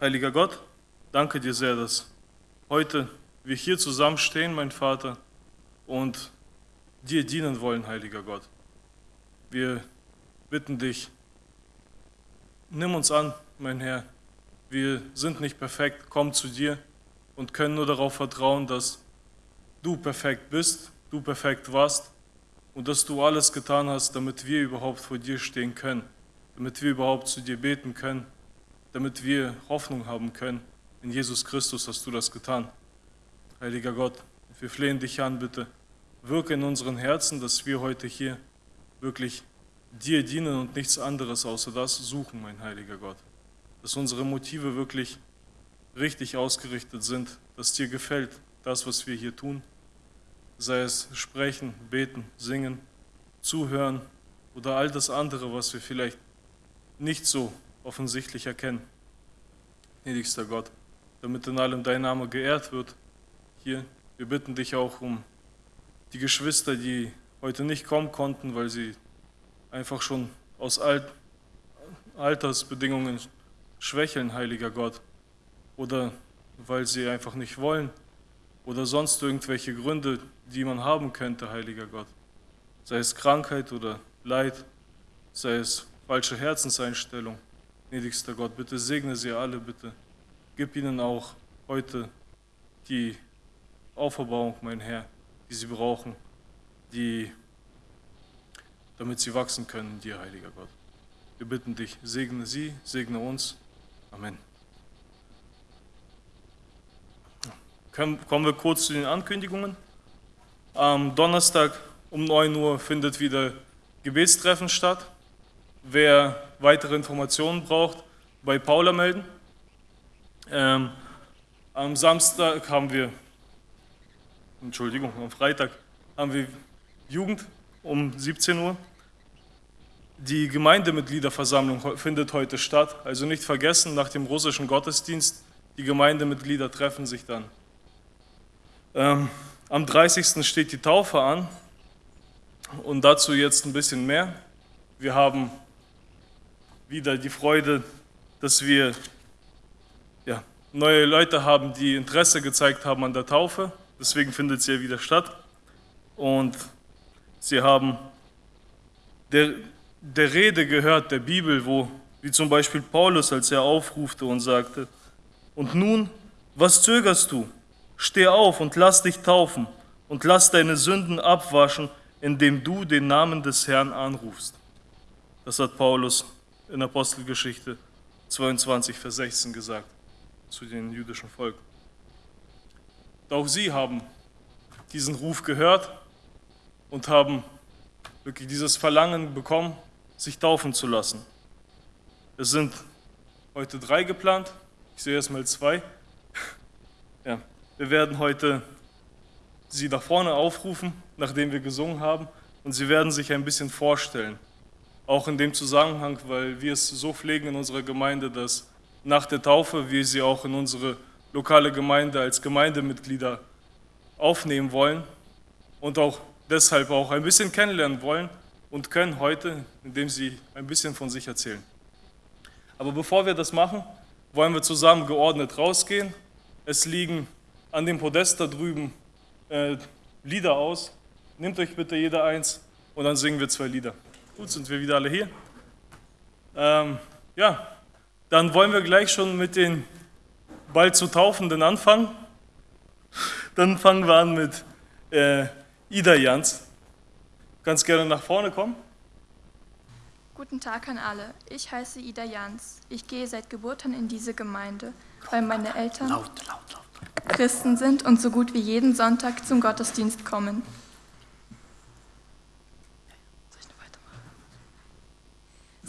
Heiliger Gott, danke dir sehr, dass heute wir hier zusammenstehen, mein Vater, und dir dienen wollen, heiliger Gott. Wir bitten dich, nimm uns an, mein Herr. Wir sind nicht perfekt, komm zu dir und können nur darauf vertrauen, dass du perfekt bist, du perfekt warst und dass du alles getan hast, damit wir überhaupt vor dir stehen können, damit wir überhaupt zu dir beten können, damit wir Hoffnung haben können. In Jesus Christus hast du das getan. Heiliger Gott, wir flehen dich an, bitte, wirke in unseren Herzen, dass wir heute hier wirklich dir dienen und nichts anderes außer das suchen, mein heiliger Gott. Dass unsere Motive wirklich richtig ausgerichtet sind, dass dir gefällt, das, was wir hier tun, sei es sprechen, beten, singen, zuhören oder all das andere, was wir vielleicht nicht so offensichtlich erkennen. Gnädigster Gott, damit in allem dein Name geehrt wird, hier, wir bitten dich auch um die Geschwister, die heute nicht kommen konnten, weil sie einfach schon aus Alt Altersbedingungen schwächeln, heiliger Gott, oder weil sie einfach nicht wollen, oder sonst irgendwelche Gründe, die man haben könnte, heiliger Gott. Sei es Krankheit oder Leid, sei es falsche Herzenseinstellung. Gnädigster Gott, bitte segne sie alle, bitte. Gib ihnen auch heute die Auferbauung, mein Herr, die sie brauchen, die, damit sie wachsen können dir, heiliger Gott. Wir bitten dich, segne sie, segne uns. Amen. Kommen wir kurz zu den Ankündigungen. Am Donnerstag um 9 Uhr findet wieder Gebetstreffen statt. Wer weitere Informationen braucht, bei Paula melden. Ähm, am Samstag haben wir, Entschuldigung, am Freitag haben wir Jugend um 17 Uhr. Die Gemeindemitgliederversammlung findet heute statt, also nicht vergessen, nach dem russischen Gottesdienst, die Gemeindemitglieder treffen sich dann. Ähm, am 30. steht die Taufe an und dazu jetzt ein bisschen mehr. Wir haben wieder die Freude, dass wir ja, neue Leute haben, die Interesse gezeigt haben an der Taufe. Deswegen findet sie ja wieder statt. Und sie haben der, der Rede gehört, der Bibel, wo, wie zum Beispiel Paulus, als er aufrufte und sagte, und nun, was zögerst du? Steh auf und lass dich taufen und lass deine Sünden abwaschen, indem du den Namen des Herrn anrufst. Das hat Paulus in Apostelgeschichte 22, Vers 16 gesagt zu den jüdischen Volk. Auch sie haben diesen Ruf gehört und haben wirklich dieses Verlangen bekommen, sich taufen zu lassen. Es sind heute drei geplant, ich sehe erstmal zwei. Ja, wir werden heute Sie nach vorne aufrufen, nachdem wir gesungen haben, und Sie werden sich ein bisschen vorstellen. Auch in dem Zusammenhang, weil wir es so pflegen in unserer Gemeinde, dass nach der Taufe wir Sie auch in unsere lokale Gemeinde als Gemeindemitglieder aufnehmen wollen und auch deshalb auch ein bisschen kennenlernen wollen und können heute, indem Sie ein bisschen von sich erzählen. Aber bevor wir das machen, wollen wir zusammen geordnet rausgehen. Es liegen an dem Podest da drüben äh, Lieder aus. Nehmt euch bitte jeder eins und dann singen wir zwei Lieder. Gut, sind wir wieder alle hier? Ähm, ja, dann wollen wir gleich schon mit den bald zu Taufenden anfangen. Dann fangen wir an mit äh, Ida Jans. Du kannst gerne nach vorne kommen. Guten Tag an alle. Ich heiße Ida Jans. Ich gehe seit Geburt an in diese Gemeinde, weil meine Eltern. Laut, laut, laut. Christen sind und so gut wie jeden Sonntag zum Gottesdienst kommen.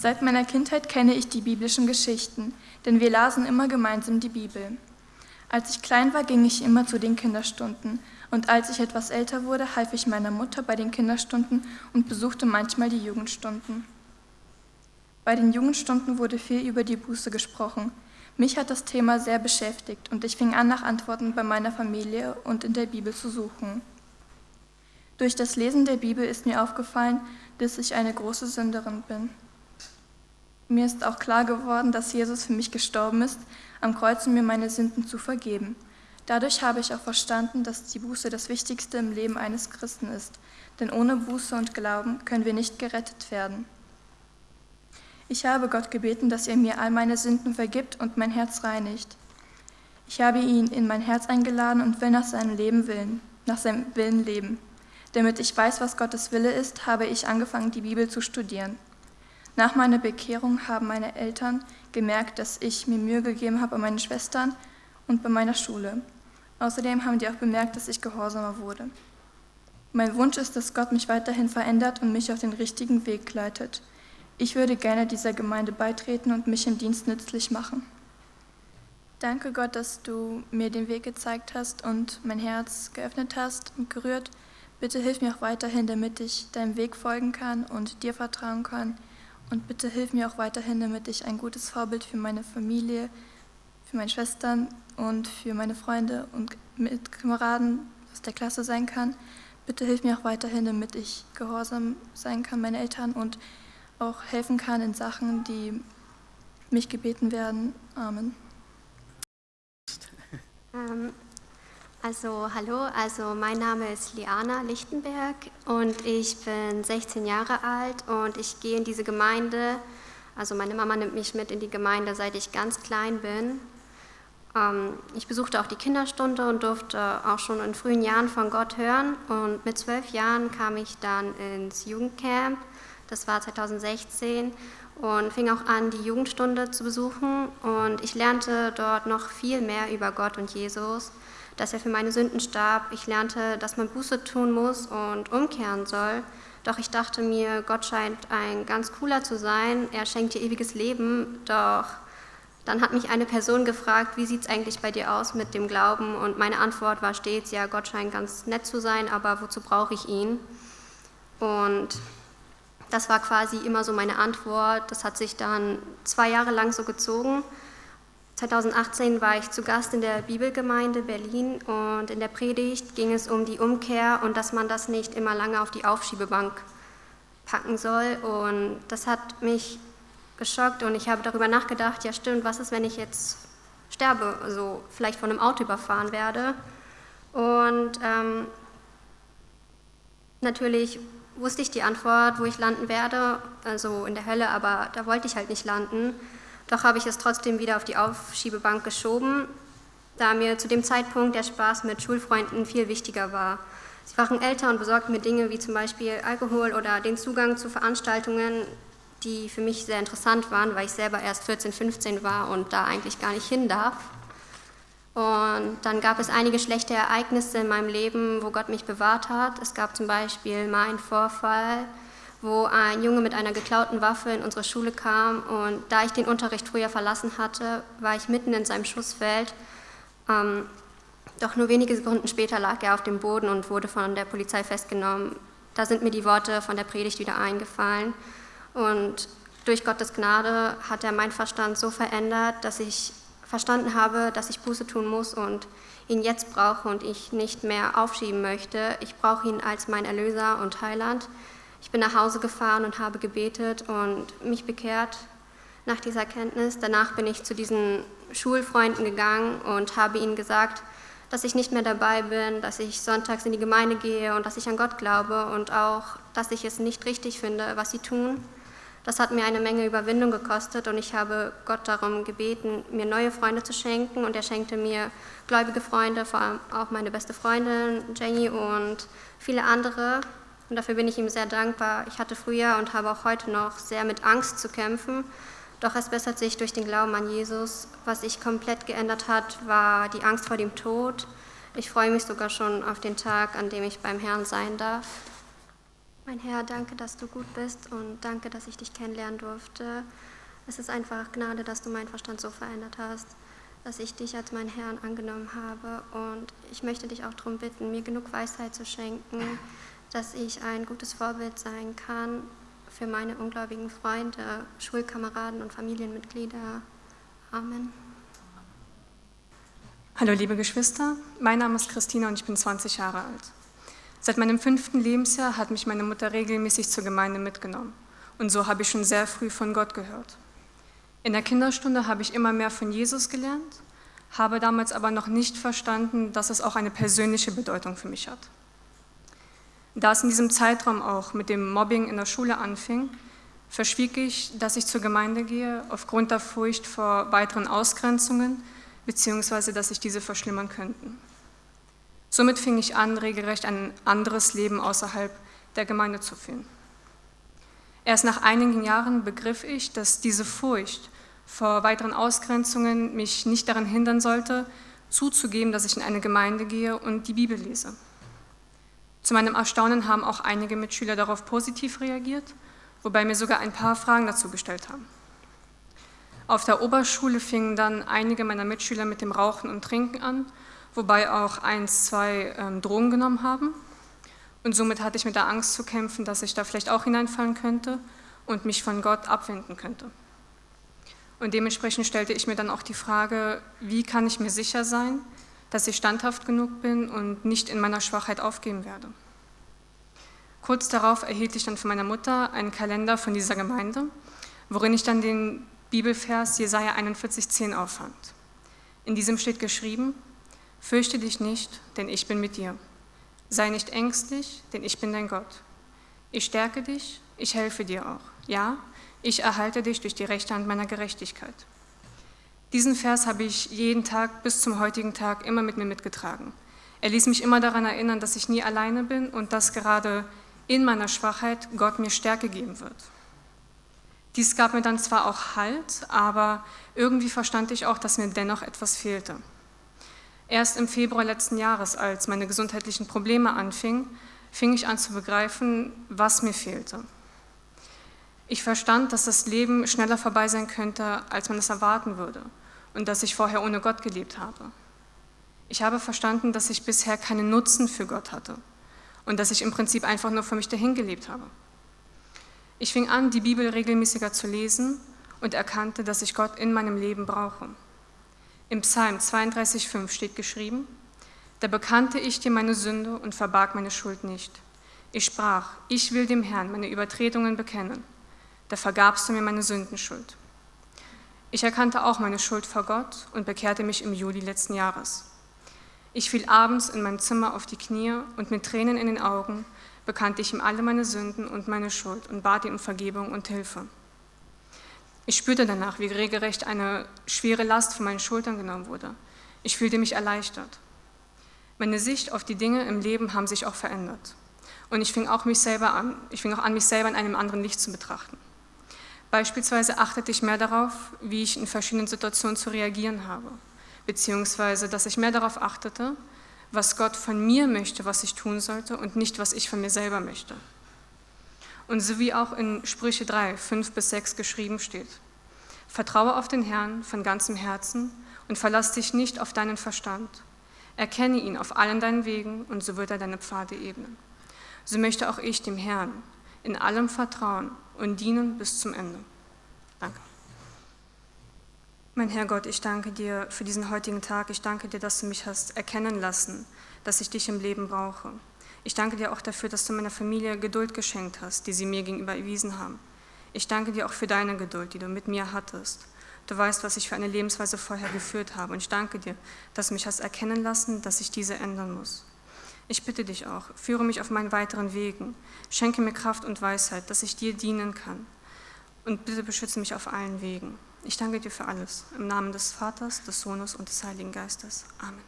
Seit meiner Kindheit kenne ich die biblischen Geschichten, denn wir lasen immer gemeinsam die Bibel. Als ich klein war, ging ich immer zu den Kinderstunden und als ich etwas älter wurde, half ich meiner Mutter bei den Kinderstunden und besuchte manchmal die Jugendstunden. Bei den Jugendstunden wurde viel über die Buße gesprochen. Mich hat das Thema sehr beschäftigt und ich fing an, nach Antworten bei meiner Familie und in der Bibel zu suchen. Durch das Lesen der Bibel ist mir aufgefallen, dass ich eine große Sünderin bin. Mir ist auch klar geworden, dass Jesus für mich gestorben ist, am Kreuz, um mir meine Sünden zu vergeben. Dadurch habe ich auch verstanden, dass die Buße das Wichtigste im Leben eines Christen ist, denn ohne Buße und Glauben können wir nicht gerettet werden. Ich habe Gott gebeten, dass er mir all meine Sünden vergibt und mein Herz reinigt. Ich habe ihn in mein Herz eingeladen und will nach seinem Leben willen, nach seinem Willen leben. Damit ich weiß, was Gottes Wille ist, habe ich angefangen, die Bibel zu studieren. Nach meiner Bekehrung haben meine Eltern gemerkt, dass ich mir Mühe gegeben habe bei meinen Schwestern und bei meiner Schule. Außerdem haben die auch bemerkt, dass ich gehorsamer wurde. Mein Wunsch ist, dass Gott mich weiterhin verändert und mich auf den richtigen Weg leitet. Ich würde gerne dieser Gemeinde beitreten und mich im Dienst nützlich machen. Danke Gott, dass du mir den Weg gezeigt hast und mein Herz geöffnet hast und gerührt. Bitte hilf mir auch weiterhin, damit ich deinem Weg folgen kann und dir vertrauen kann. Und bitte hilf mir auch weiterhin, damit ich ein gutes Vorbild für meine Familie, für meine Schwestern und für meine Freunde und Mitkameraden aus der Klasse sein kann. Bitte hilf mir auch weiterhin, damit ich gehorsam sein kann, meine Eltern und auch helfen kann in Sachen, die mich gebeten werden. Amen. Ähm, also hallo, also mein Name ist Liana Lichtenberg und ich bin 16 Jahre alt und ich gehe in diese Gemeinde, also meine Mama nimmt mich mit in die Gemeinde, seit ich ganz klein bin. Ähm, ich besuchte auch die Kinderstunde und durfte auch schon in frühen Jahren von Gott hören. Und mit zwölf Jahren kam ich dann ins Jugendcamp, das war 2016 und fing auch an, die Jugendstunde zu besuchen. Und ich lernte dort noch viel mehr über Gott und Jesus dass er für meine Sünden starb. Ich lernte, dass man Buße tun muss und umkehren soll. Doch ich dachte mir, Gott scheint ein ganz cooler zu sein. Er schenkt dir ewiges Leben. Doch dann hat mich eine Person gefragt, wie sieht es eigentlich bei dir aus mit dem Glauben? Und meine Antwort war stets, ja, Gott scheint ganz nett zu sein, aber wozu brauche ich ihn? Und das war quasi immer so meine Antwort. Das hat sich dann zwei Jahre lang so gezogen. 2018 war ich zu Gast in der Bibelgemeinde Berlin und in der Predigt ging es um die Umkehr und dass man das nicht immer lange auf die Aufschiebebank packen soll. Und das hat mich geschockt und ich habe darüber nachgedacht, ja stimmt, was ist, wenn ich jetzt sterbe, also vielleicht von einem Auto überfahren werde. Und ähm, natürlich wusste ich die Antwort, wo ich landen werde, also in der Hölle, aber da wollte ich halt nicht landen. Doch habe ich es trotzdem wieder auf die Aufschiebebank geschoben, da mir zu dem Zeitpunkt der Spaß mit Schulfreunden viel wichtiger war. Sie waren älter und besorgten mir Dinge wie zum Beispiel Alkohol oder den Zugang zu Veranstaltungen, die für mich sehr interessant waren, weil ich selber erst 14, 15 war und da eigentlich gar nicht hin darf. Und dann gab es einige schlechte Ereignisse in meinem Leben, wo Gott mich bewahrt hat. Es gab zum Beispiel mal einen Vorfall, wo ein Junge mit einer geklauten Waffe in unsere Schule kam. Und da ich den Unterricht früher verlassen hatte, war ich mitten in seinem Schussfeld. Ähm, doch nur wenige Sekunden später lag er auf dem Boden und wurde von der Polizei festgenommen. Da sind mir die Worte von der Predigt wieder eingefallen. Und durch Gottes Gnade hat er meinen Verstand so verändert, dass ich verstanden habe, dass ich Buße tun muss und ihn jetzt brauche und ich nicht mehr aufschieben möchte. Ich brauche ihn als mein Erlöser und Heiland. Bin nach Hause gefahren und habe gebetet und mich bekehrt nach dieser Erkenntnis. Danach bin ich zu diesen Schulfreunden gegangen und habe ihnen gesagt, dass ich nicht mehr dabei bin, dass ich sonntags in die Gemeinde gehe und dass ich an Gott glaube und auch, dass ich es nicht richtig finde, was sie tun. Das hat mir eine Menge Überwindung gekostet und ich habe Gott darum gebeten, mir neue Freunde zu schenken und er schenkte mir gläubige Freunde, vor allem auch meine beste Freundin Jenny und viele andere. Und dafür bin ich ihm sehr dankbar. Ich hatte früher und habe auch heute noch sehr mit Angst zu kämpfen. Doch es bessert sich durch den Glauben an Jesus. Was sich komplett geändert hat, war die Angst vor dem Tod. Ich freue mich sogar schon auf den Tag, an dem ich beim Herrn sein darf. Mein Herr, danke, dass du gut bist und danke, dass ich dich kennenlernen durfte. Es ist einfach Gnade, dass du meinen Verstand so verändert hast, dass ich dich als meinen Herrn angenommen habe. Und ich möchte dich auch darum bitten, mir genug Weisheit zu schenken, dass ich ein gutes Vorbild sein kann für meine ungläubigen Freunde, Schulkameraden und Familienmitglieder. Amen. Hallo liebe Geschwister, mein Name ist Christina und ich bin 20 Jahre alt. Seit meinem fünften Lebensjahr hat mich meine Mutter regelmäßig zur Gemeinde mitgenommen und so habe ich schon sehr früh von Gott gehört. In der Kinderstunde habe ich immer mehr von Jesus gelernt, habe damals aber noch nicht verstanden, dass es auch eine persönliche Bedeutung für mich hat. Da es in diesem Zeitraum auch mit dem Mobbing in der Schule anfing, verschwieg ich, dass ich zur Gemeinde gehe, aufgrund der Furcht vor weiteren Ausgrenzungen, beziehungsweise dass sich diese verschlimmern könnten. Somit fing ich an, regelrecht ein anderes Leben außerhalb der Gemeinde zu führen. Erst nach einigen Jahren begriff ich, dass diese Furcht vor weiteren Ausgrenzungen mich nicht daran hindern sollte, zuzugeben, dass ich in eine Gemeinde gehe und die Bibel lese. Zu meinem Erstaunen haben auch einige Mitschüler darauf positiv reagiert, wobei mir sogar ein paar Fragen dazu gestellt haben. Auf der Oberschule fingen dann einige meiner Mitschüler mit dem Rauchen und Trinken an, wobei auch eins, zwei ähm, Drogen genommen haben. Und somit hatte ich mit der Angst zu kämpfen, dass ich da vielleicht auch hineinfallen könnte und mich von Gott abwenden könnte. Und dementsprechend stellte ich mir dann auch die Frage, wie kann ich mir sicher sein, dass ich standhaft genug bin und nicht in meiner Schwachheit aufgeben werde. Kurz darauf erhielt ich dann von meiner Mutter einen Kalender von dieser Gemeinde, worin ich dann den Bibelvers Jesaja 41,10 auffand. In diesem steht geschrieben: Fürchte dich nicht, denn ich bin mit dir. Sei nicht ängstlich, denn ich bin dein Gott. Ich stärke dich, ich helfe dir auch. Ja, ich erhalte dich durch die rechte Hand meiner Gerechtigkeit. Diesen Vers habe ich jeden Tag bis zum heutigen Tag immer mit mir mitgetragen. Er ließ mich immer daran erinnern, dass ich nie alleine bin und dass gerade in meiner Schwachheit Gott mir Stärke geben wird. Dies gab mir dann zwar auch Halt, aber irgendwie verstand ich auch, dass mir dennoch etwas fehlte. Erst im Februar letzten Jahres, als meine gesundheitlichen Probleme anfingen, fing ich an zu begreifen, was mir fehlte. Ich verstand, dass das Leben schneller vorbei sein könnte, als man es erwarten würde und dass ich vorher ohne Gott gelebt habe. Ich habe verstanden, dass ich bisher keinen Nutzen für Gott hatte und dass ich im Prinzip einfach nur für mich dahin gelebt habe. Ich fing an, die Bibel regelmäßiger zu lesen und erkannte, dass ich Gott in meinem Leben brauche. Im Psalm 32,5 steht geschrieben, da bekannte ich dir meine Sünde und verbarg meine Schuld nicht. Ich sprach, ich will dem Herrn meine Übertretungen bekennen. Da vergabst du mir meine Sündenschuld. Ich erkannte auch meine Schuld vor Gott und bekehrte mich im Juli letzten Jahres. Ich fiel abends in meinem Zimmer auf die Knie und mit Tränen in den Augen bekannte ich ihm alle meine Sünden und meine Schuld und bat ihn um Vergebung und Hilfe. Ich spürte danach, wie regelrecht eine schwere Last von meinen Schultern genommen wurde. Ich fühlte mich erleichtert. Meine Sicht auf die Dinge im Leben haben sich auch verändert. Und ich fing auch mich selber an, ich fing auch an, mich selber in einem anderen Licht zu betrachten. Beispielsweise achtete ich mehr darauf, wie ich in verschiedenen Situationen zu reagieren habe, beziehungsweise dass ich mehr darauf achtete, was Gott von mir möchte, was ich tun sollte und nicht, was ich von mir selber möchte. Und so wie auch in Sprüche 3, 5 bis 6 geschrieben steht. Vertraue auf den Herrn von ganzem Herzen und verlass dich nicht auf deinen Verstand. Erkenne ihn auf allen deinen Wegen und so wird er deine Pfade ebnen. So möchte auch ich dem Herrn in allem vertrauen und dienen bis zum Ende. Danke. Mein Herr Gott, ich danke dir für diesen heutigen Tag. Ich danke dir, dass du mich hast erkennen lassen, dass ich dich im Leben brauche. Ich danke dir auch dafür, dass du meiner Familie Geduld geschenkt hast, die sie mir gegenüber erwiesen haben. Ich danke dir auch für deine Geduld, die du mit mir hattest. Du weißt, was ich für eine Lebensweise vorher geführt habe. Und ich danke dir, dass du mich hast erkennen lassen, dass ich diese ändern muss. Ich bitte dich auch, führe mich auf meinen weiteren Wegen. Schenke mir Kraft und Weisheit, dass ich dir dienen kann. Und bitte beschütze mich auf allen Wegen. Ich danke dir für alles. Im Namen des Vaters, des Sohnes und des Heiligen Geistes. Amen.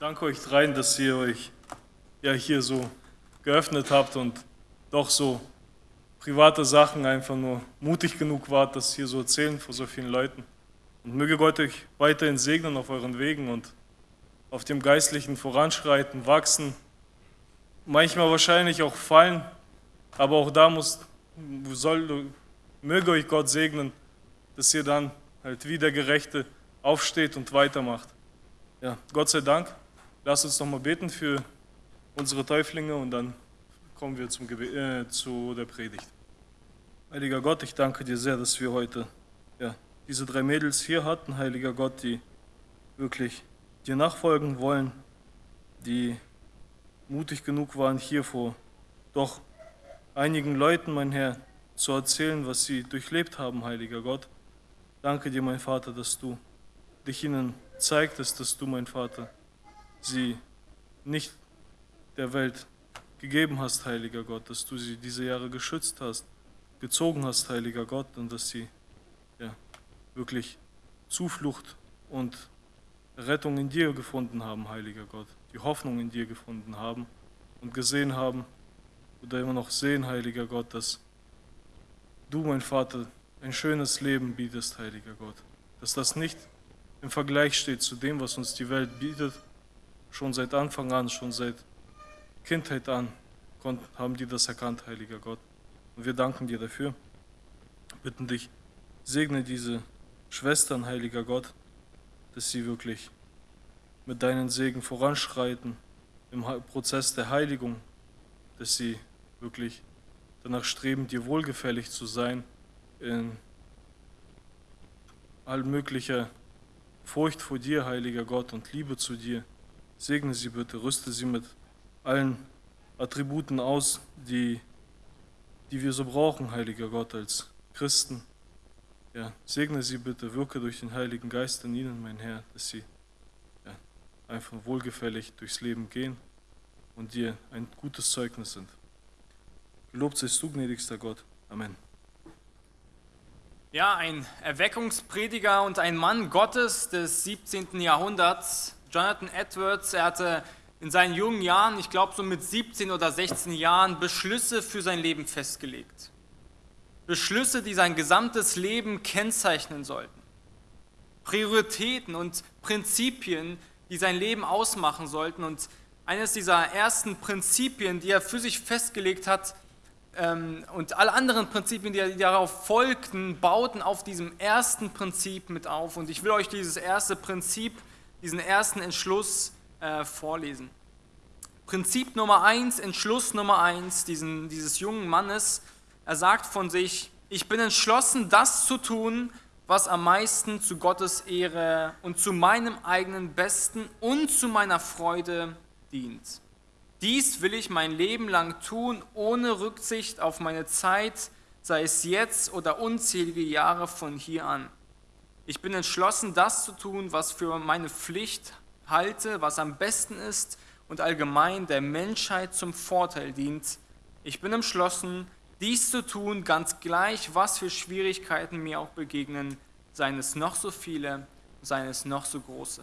Danke euch dreien, dass ihr euch ja hier so geöffnet habt und doch so private Sachen einfach nur mutig genug wart, das hier so erzählen vor so vielen Leuten. Und möge Gott euch weiterhin segnen auf euren Wegen und auf dem geistlichen Voranschreiten, Wachsen, manchmal wahrscheinlich auch fallen, aber auch da muss, soll, möge euch Gott segnen, dass ihr dann halt wie der Gerechte aufsteht und weitermacht. Ja, Gott sei Dank. Lasst uns nochmal beten für unsere Täuflinge und dann kommen wir zum äh, zu der Predigt. Heiliger Gott, ich danke dir sehr, dass wir heute ja, diese drei Mädels hier hatten, Heiliger Gott, die wirklich dir nachfolgen wollen, die mutig genug waren, hier vor doch einigen Leuten, mein Herr, zu erzählen, was sie durchlebt haben, Heiliger Gott. Danke dir, mein Vater, dass du dich ihnen zeigtest, dass du, mein Vater, sie nicht der Welt gegeben hast, heiliger Gott, dass du sie diese Jahre geschützt hast, gezogen hast, heiliger Gott, und dass sie ja, wirklich Zuflucht und Rettung in dir gefunden haben, heiliger Gott, die Hoffnung in dir gefunden haben und gesehen haben oder immer noch sehen, heiliger Gott, dass du, mein Vater, ein schönes Leben bietest, heiliger Gott. Dass das nicht im Vergleich steht zu dem, was uns die Welt bietet, schon seit Anfang an, schon seit Kindheit an, haben die das erkannt, heiliger Gott. Und wir danken dir dafür. Bitten dich, segne diese Schwestern, heiliger Gott, dass sie wirklich mit deinen Segen voranschreiten im Prozess der Heiligung, dass sie wirklich danach streben, dir wohlgefällig zu sein in all möglicher Furcht vor dir, heiliger Gott, und Liebe zu dir. Segne sie bitte, rüste sie mit allen Attributen aus, die, die wir so brauchen, heiliger Gott, als Christen. Ja, segne sie bitte, wirke durch den Heiligen Geist in ihnen, mein Herr, dass sie ja, einfach wohlgefällig durchs Leben gehen und dir ein gutes Zeugnis sind. Gelobt seist du, gnädigster Gott. Amen. Ja, ein Erweckungsprediger und ein Mann Gottes des 17. Jahrhunderts, Jonathan Edwards, er hatte in seinen jungen Jahren, ich glaube so mit 17 oder 16 Jahren, Beschlüsse für sein Leben festgelegt. Beschlüsse, die sein gesamtes Leben kennzeichnen sollten. Prioritäten und Prinzipien, die sein Leben ausmachen sollten. Und eines dieser ersten Prinzipien, die er für sich festgelegt hat, ähm, und alle anderen Prinzipien, die darauf folgten, bauten auf diesem ersten Prinzip mit auf. Und ich will euch dieses erste Prinzip, diesen ersten Entschluss äh, vorlesen. Prinzip Nummer eins, Entschluss Nummer eins diesen, dieses jungen Mannes. Er sagt von sich, ich bin entschlossen, das zu tun, was am meisten zu Gottes Ehre und zu meinem eigenen Besten und zu meiner Freude dient. Dies will ich mein Leben lang tun, ohne Rücksicht auf meine Zeit, sei es jetzt oder unzählige Jahre von hier an. Ich bin entschlossen, das zu tun, was für meine Pflicht halte, was am besten ist und allgemein der Menschheit zum Vorteil dient. Ich bin entschlossen, dies zu tun, ganz gleich, was für Schwierigkeiten mir auch begegnen, seien es noch so viele, seien es noch so große.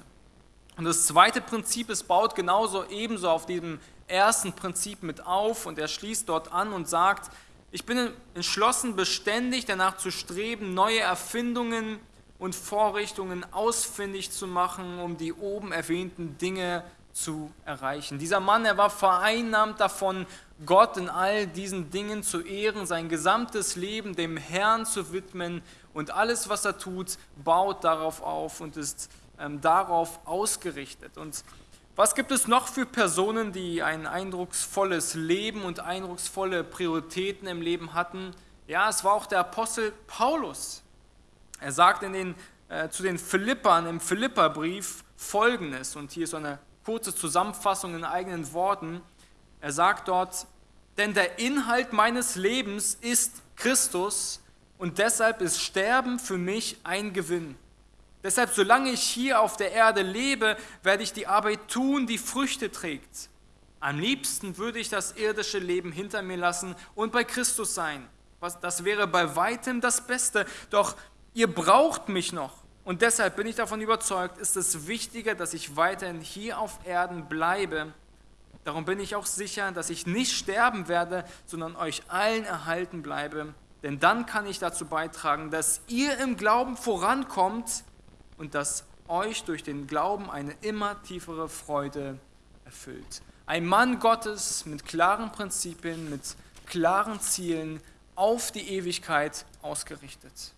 Und das zweite Prinzip, es baut genauso ebenso auf diesem ersten Prinzip mit auf und er schließt dort an und sagt, ich bin entschlossen, beständig danach zu streben, neue Erfindungen und Vorrichtungen ausfindig zu machen, um die oben erwähnten Dinge zu erreichen. Dieser Mann, er war vereinnahmt davon, Gott in all diesen Dingen zu ehren, sein gesamtes Leben dem Herrn zu widmen und alles, was er tut, baut darauf auf und ist ähm, darauf ausgerichtet. Und was gibt es noch für Personen, die ein eindrucksvolles Leben und eindrucksvolle Prioritäten im Leben hatten? Ja, es war auch der Apostel Paulus. Er sagt in den, äh, zu den Philippern im Philipperbrief folgendes, und hier ist eine kurze Zusammenfassung in eigenen Worten. Er sagt dort, denn der Inhalt meines Lebens ist Christus und deshalb ist Sterben für mich ein Gewinn. Deshalb, solange ich hier auf der Erde lebe, werde ich die Arbeit tun, die Früchte trägt. Am liebsten würde ich das irdische Leben hinter mir lassen und bei Christus sein. Das wäre bei weitem das Beste. Doch ihr braucht mich noch. Und deshalb bin ich davon überzeugt, ist es wichtiger, dass ich weiterhin hier auf Erden bleibe. Darum bin ich auch sicher, dass ich nicht sterben werde, sondern euch allen erhalten bleibe. Denn dann kann ich dazu beitragen, dass ihr im Glauben vorankommt und dass euch durch den Glauben eine immer tiefere Freude erfüllt. Ein Mann Gottes mit klaren Prinzipien, mit klaren Zielen auf die Ewigkeit ausgerichtet.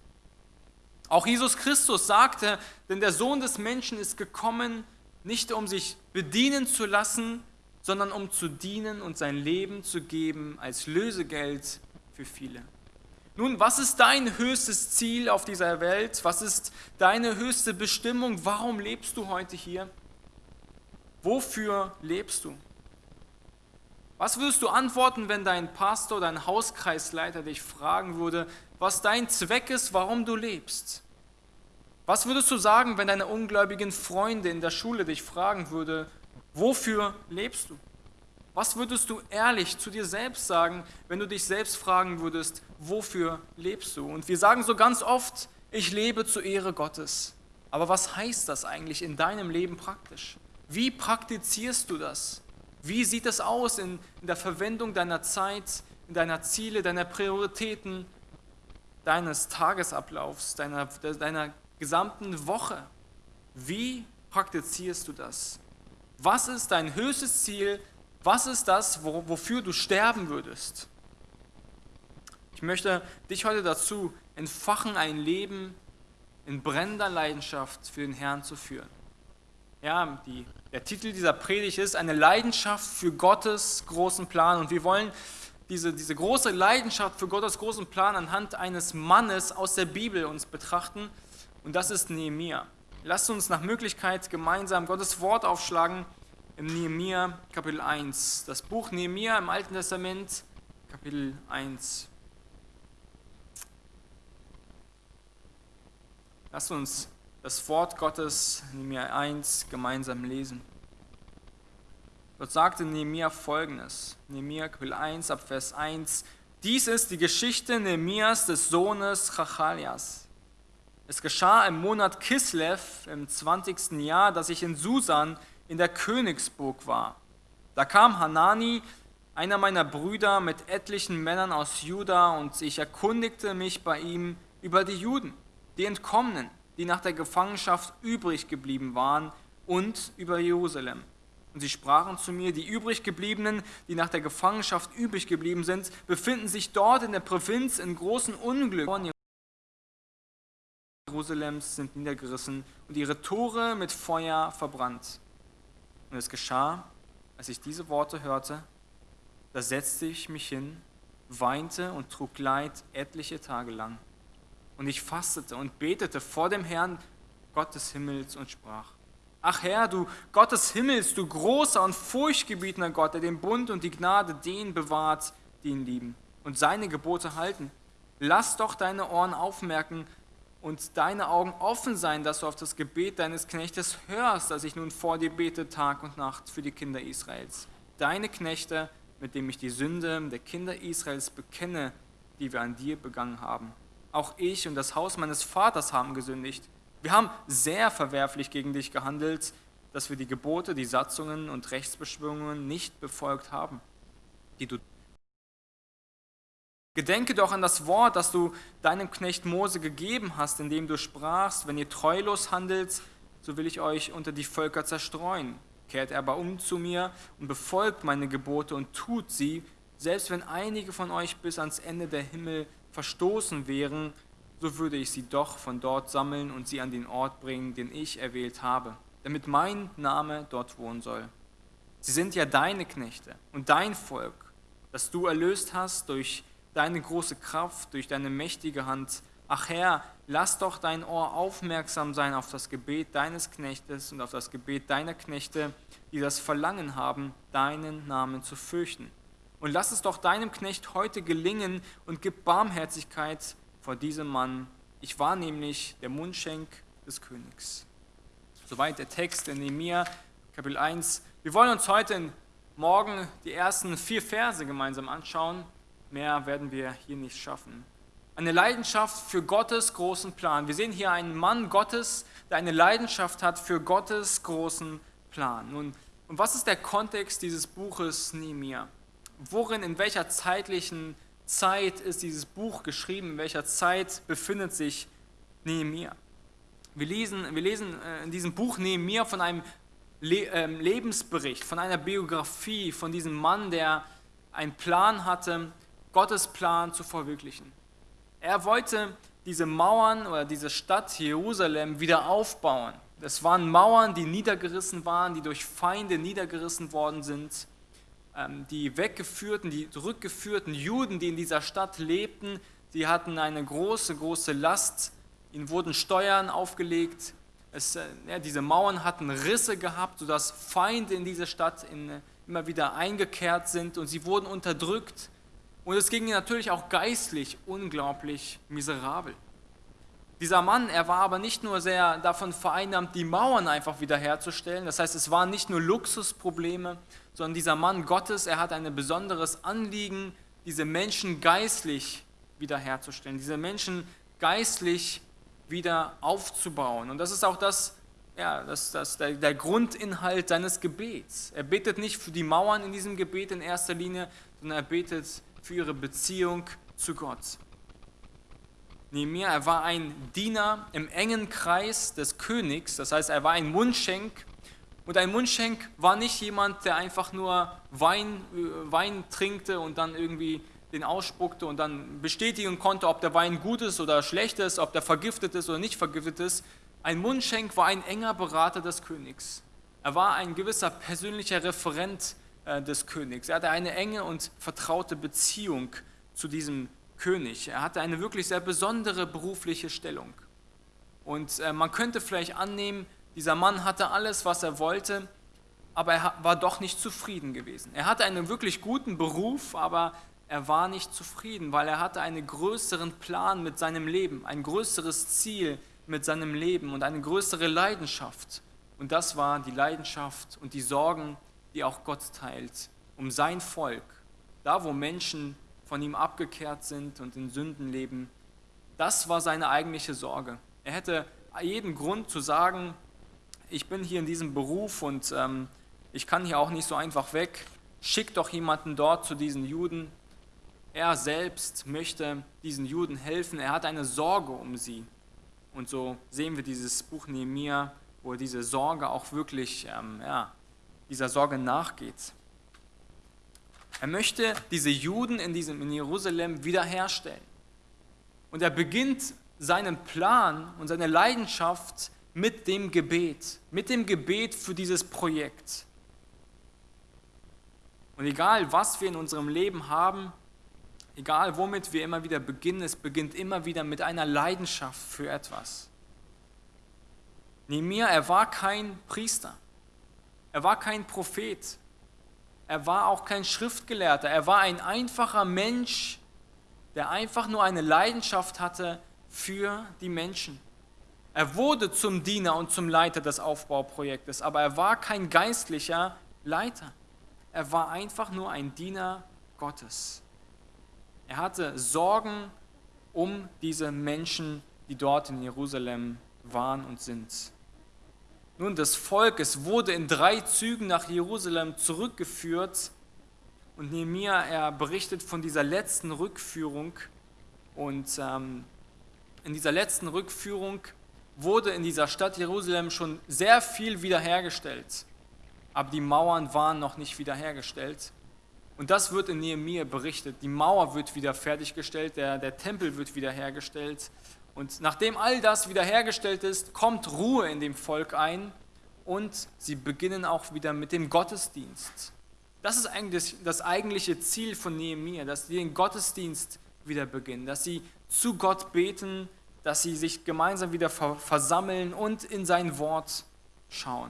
Auch Jesus Christus sagte, denn der Sohn des Menschen ist gekommen, nicht um sich bedienen zu lassen, sondern um zu dienen und sein Leben zu geben als Lösegeld für viele. Nun, was ist dein höchstes Ziel auf dieser Welt? Was ist deine höchste Bestimmung? Warum lebst du heute hier? Wofür lebst du? Was würdest du antworten, wenn dein Pastor, dein Hauskreisleiter dich fragen würde, was dein Zweck ist, warum du lebst? Was würdest du sagen, wenn deine ungläubigen Freunde in der Schule dich fragen würde, wofür lebst du? Was würdest du ehrlich zu dir selbst sagen, wenn du dich selbst fragen würdest, wofür lebst du? Und wir sagen so ganz oft, ich lebe zur Ehre Gottes. Aber was heißt das eigentlich in deinem Leben praktisch? Wie praktizierst du das? Wie sieht es aus in, in der Verwendung deiner Zeit, in deiner Ziele, deiner Prioritäten, deines Tagesablaufs, deiner, deiner gesamten Woche? Wie praktizierst du das? Was ist dein höchstes Ziel? Was ist das, wofür du sterben würdest? Ich möchte dich heute dazu entfachen, ein Leben in brennender Leidenschaft für den Herrn zu führen. Ja, die, der Titel dieser Predigt ist eine Leidenschaft für Gottes großen Plan. Und wir wollen diese, diese große Leidenschaft für Gottes großen Plan anhand eines Mannes aus der Bibel uns betrachten. Und das ist Nehemia. Lasst uns nach Möglichkeit gemeinsam Gottes Wort aufschlagen im Nehemia Kapitel 1. Das Buch Nehemia im Alten Testament, Kapitel 1. Lasst uns das Wort Gottes, Nehemiah 1, gemeinsam lesen. Dort sagte Nehemiah folgendes, Nehemiah Kapitel 1 ab Vers 1, dies ist die Geschichte Nehemias des Sohnes Chachalias. Es geschah im Monat Kislev im 20. Jahr, dass ich in Susan in der Königsburg war. Da kam Hanani, einer meiner Brüder, mit etlichen Männern aus Juda und ich erkundigte mich bei ihm über die Juden die Entkommenen, die nach der Gefangenschaft übrig geblieben waren, und über Jerusalem. Und sie sprachen zu mir, die übrig gebliebenen, die nach der Gefangenschaft übrig geblieben sind, befinden sich dort in der Provinz in großen Unglück. Jerusalems sind niedergerissen und ihre Tore mit Feuer verbrannt. Und es geschah, als ich diese Worte hörte, da setzte ich mich hin, weinte und trug Leid etliche Tage lang. Und ich fastete und betete vor dem Herrn Gott des Himmels und sprach, Ach Herr, du Gott des Himmels, du großer und furchtgebietender Gott, der den Bund und die Gnade denen bewahrt, die ihn lieben und seine Gebote halten. Lass doch deine Ohren aufmerken und deine Augen offen sein, dass du auf das Gebet deines Knechtes hörst, dass ich nun vor dir bete Tag und Nacht für die Kinder Israels. Deine Knechte, mit dem ich die Sünde der Kinder Israels bekenne, die wir an dir begangen haben auch ich und das Haus meines Vaters haben gesündigt. Wir haben sehr verwerflich gegen dich gehandelt, dass wir die Gebote, die Satzungen und Rechtsbeschwörungen nicht befolgt haben, die du Gedenke doch an das Wort, das du deinem Knecht Mose gegeben hast, indem du sprachst, wenn ihr treulos handelt, so will ich euch unter die Völker zerstreuen. Kehrt aber um zu mir und befolgt meine Gebote und tut sie, selbst wenn einige von euch bis ans Ende der Himmel verstoßen wären, so würde ich sie doch von dort sammeln und sie an den Ort bringen, den ich erwählt habe, damit mein Name dort wohnen soll. Sie sind ja deine Knechte und dein Volk, das du erlöst hast durch deine große Kraft, durch deine mächtige Hand. Ach Herr, lass doch dein Ohr aufmerksam sein auf das Gebet deines Knechtes und auf das Gebet deiner Knechte, die das Verlangen haben, deinen Namen zu fürchten. Und lass es doch deinem Knecht heute gelingen und gib Barmherzigkeit vor diesem Mann. Ich war nämlich der Mundschenk des Königs. Soweit der Text in Nehemiah, Kapitel 1. Wir wollen uns heute morgen die ersten vier Verse gemeinsam anschauen. Mehr werden wir hier nicht schaffen. Eine Leidenschaft für Gottes großen Plan. Wir sehen hier einen Mann Gottes, der eine Leidenschaft hat für Gottes großen Plan. Nun, und was ist der Kontext dieses Buches Nehemiah? worin, in welcher zeitlichen Zeit ist dieses Buch geschrieben, in welcher Zeit befindet sich Nehemiah. Wir lesen, wir lesen äh, in diesem Buch Nehemiah von einem ähm, Lebensbericht, von einer Biografie, von diesem Mann, der einen Plan hatte, Gottes Plan zu verwirklichen. Er wollte diese Mauern oder diese Stadt Jerusalem wieder aufbauen. Das waren Mauern, die niedergerissen waren, die durch Feinde niedergerissen worden sind. Ähm, die weggeführten, die zurückgeführten Juden, die in dieser Stadt lebten, sie hatten eine große, große Last. Ihnen wurden Steuern aufgelegt. Es, äh, ja, diese Mauern hatten Risse gehabt, sodass Feinde in diese Stadt in, immer wieder eingekehrt sind und sie wurden unterdrückt. Und es ging natürlich auch geistlich unglaublich miserabel. Dieser Mann, er war aber nicht nur sehr davon vereinnahmt, die Mauern einfach wiederherzustellen. Das heißt, es waren nicht nur Luxusprobleme, sondern dieser Mann Gottes, er hat ein besonderes Anliegen, diese Menschen geistlich wiederherzustellen, diese Menschen geistlich wieder aufzubauen. Und das ist auch das, ja, das, das, der, der Grundinhalt seines Gebets. Er betet nicht für die Mauern in diesem Gebet in erster Linie, sondern er betet für ihre Beziehung zu Gott. Nehemiah, er war ein Diener im engen Kreis des Königs, das heißt, er war ein Mundschenk. Und ein Mundschenk war nicht jemand, der einfach nur Wein, äh, Wein trinkte und dann irgendwie den ausspuckte und dann bestätigen konnte, ob der Wein gut ist oder schlecht ist, ob der vergiftet ist oder nicht vergiftet ist. Ein Mundschenk war ein enger Berater des Königs. Er war ein gewisser persönlicher Referent des Königs. Er hatte eine enge und vertraute Beziehung zu diesem König. Er hatte eine wirklich sehr besondere berufliche Stellung. Und äh, man könnte vielleicht annehmen, dieser Mann hatte alles, was er wollte, aber er war doch nicht zufrieden gewesen. Er hatte einen wirklich guten Beruf, aber er war nicht zufrieden, weil er hatte einen größeren Plan mit seinem Leben, ein größeres Ziel mit seinem Leben und eine größere Leidenschaft. Und das war die Leidenschaft und die Sorgen, die auch Gott teilt, um sein Volk, da wo Menschen von ihm abgekehrt sind und in Sünden leben. Das war seine eigentliche Sorge. Er hätte jeden Grund zu sagen, ich bin hier in diesem Beruf und ähm, ich kann hier auch nicht so einfach weg. Schick doch jemanden dort zu diesen Juden. Er selbst möchte diesen Juden helfen. Er hat eine Sorge um sie. Und so sehen wir dieses Buch Nehemiah, wo er diese Sorge auch wirklich, ähm, ja, dieser Sorge nachgeht. Er möchte diese Juden in, diesem, in Jerusalem wiederherstellen. Und er beginnt seinen Plan und seine Leidenschaft mit dem Gebet, mit dem Gebet für dieses Projekt. Und egal, was wir in unserem Leben haben, egal womit wir immer wieder beginnen, es beginnt immer wieder mit einer Leidenschaft für etwas. Nehemiah, er war kein Priester, er war kein Prophet, er war auch kein Schriftgelehrter, er war ein einfacher Mensch, der einfach nur eine Leidenschaft hatte für die Menschen. Er wurde zum Diener und zum Leiter des Aufbauprojektes, aber er war kein geistlicher Leiter. Er war einfach nur ein Diener Gottes. Er hatte Sorgen um diese Menschen, die dort in Jerusalem waren und sind. Nun, das Volk, es wurde in drei Zügen nach Jerusalem zurückgeführt und Nehemiah, er berichtet von dieser letzten Rückführung und ähm, in dieser letzten Rückführung wurde in dieser Stadt Jerusalem schon sehr viel wiederhergestellt, aber die Mauern waren noch nicht wiederhergestellt. Und das wird in Nehemiah berichtet. Die Mauer wird wieder fertiggestellt, der, der Tempel wird wiederhergestellt und nachdem all das wiederhergestellt ist, kommt Ruhe in dem Volk ein und sie beginnen auch wieder mit dem Gottesdienst. Das ist eigentlich das eigentliche Ziel von Nehemiah, dass sie den Gottesdienst wieder beginnen, dass sie zu Gott beten, dass sie sich gemeinsam wieder versammeln und in sein Wort schauen.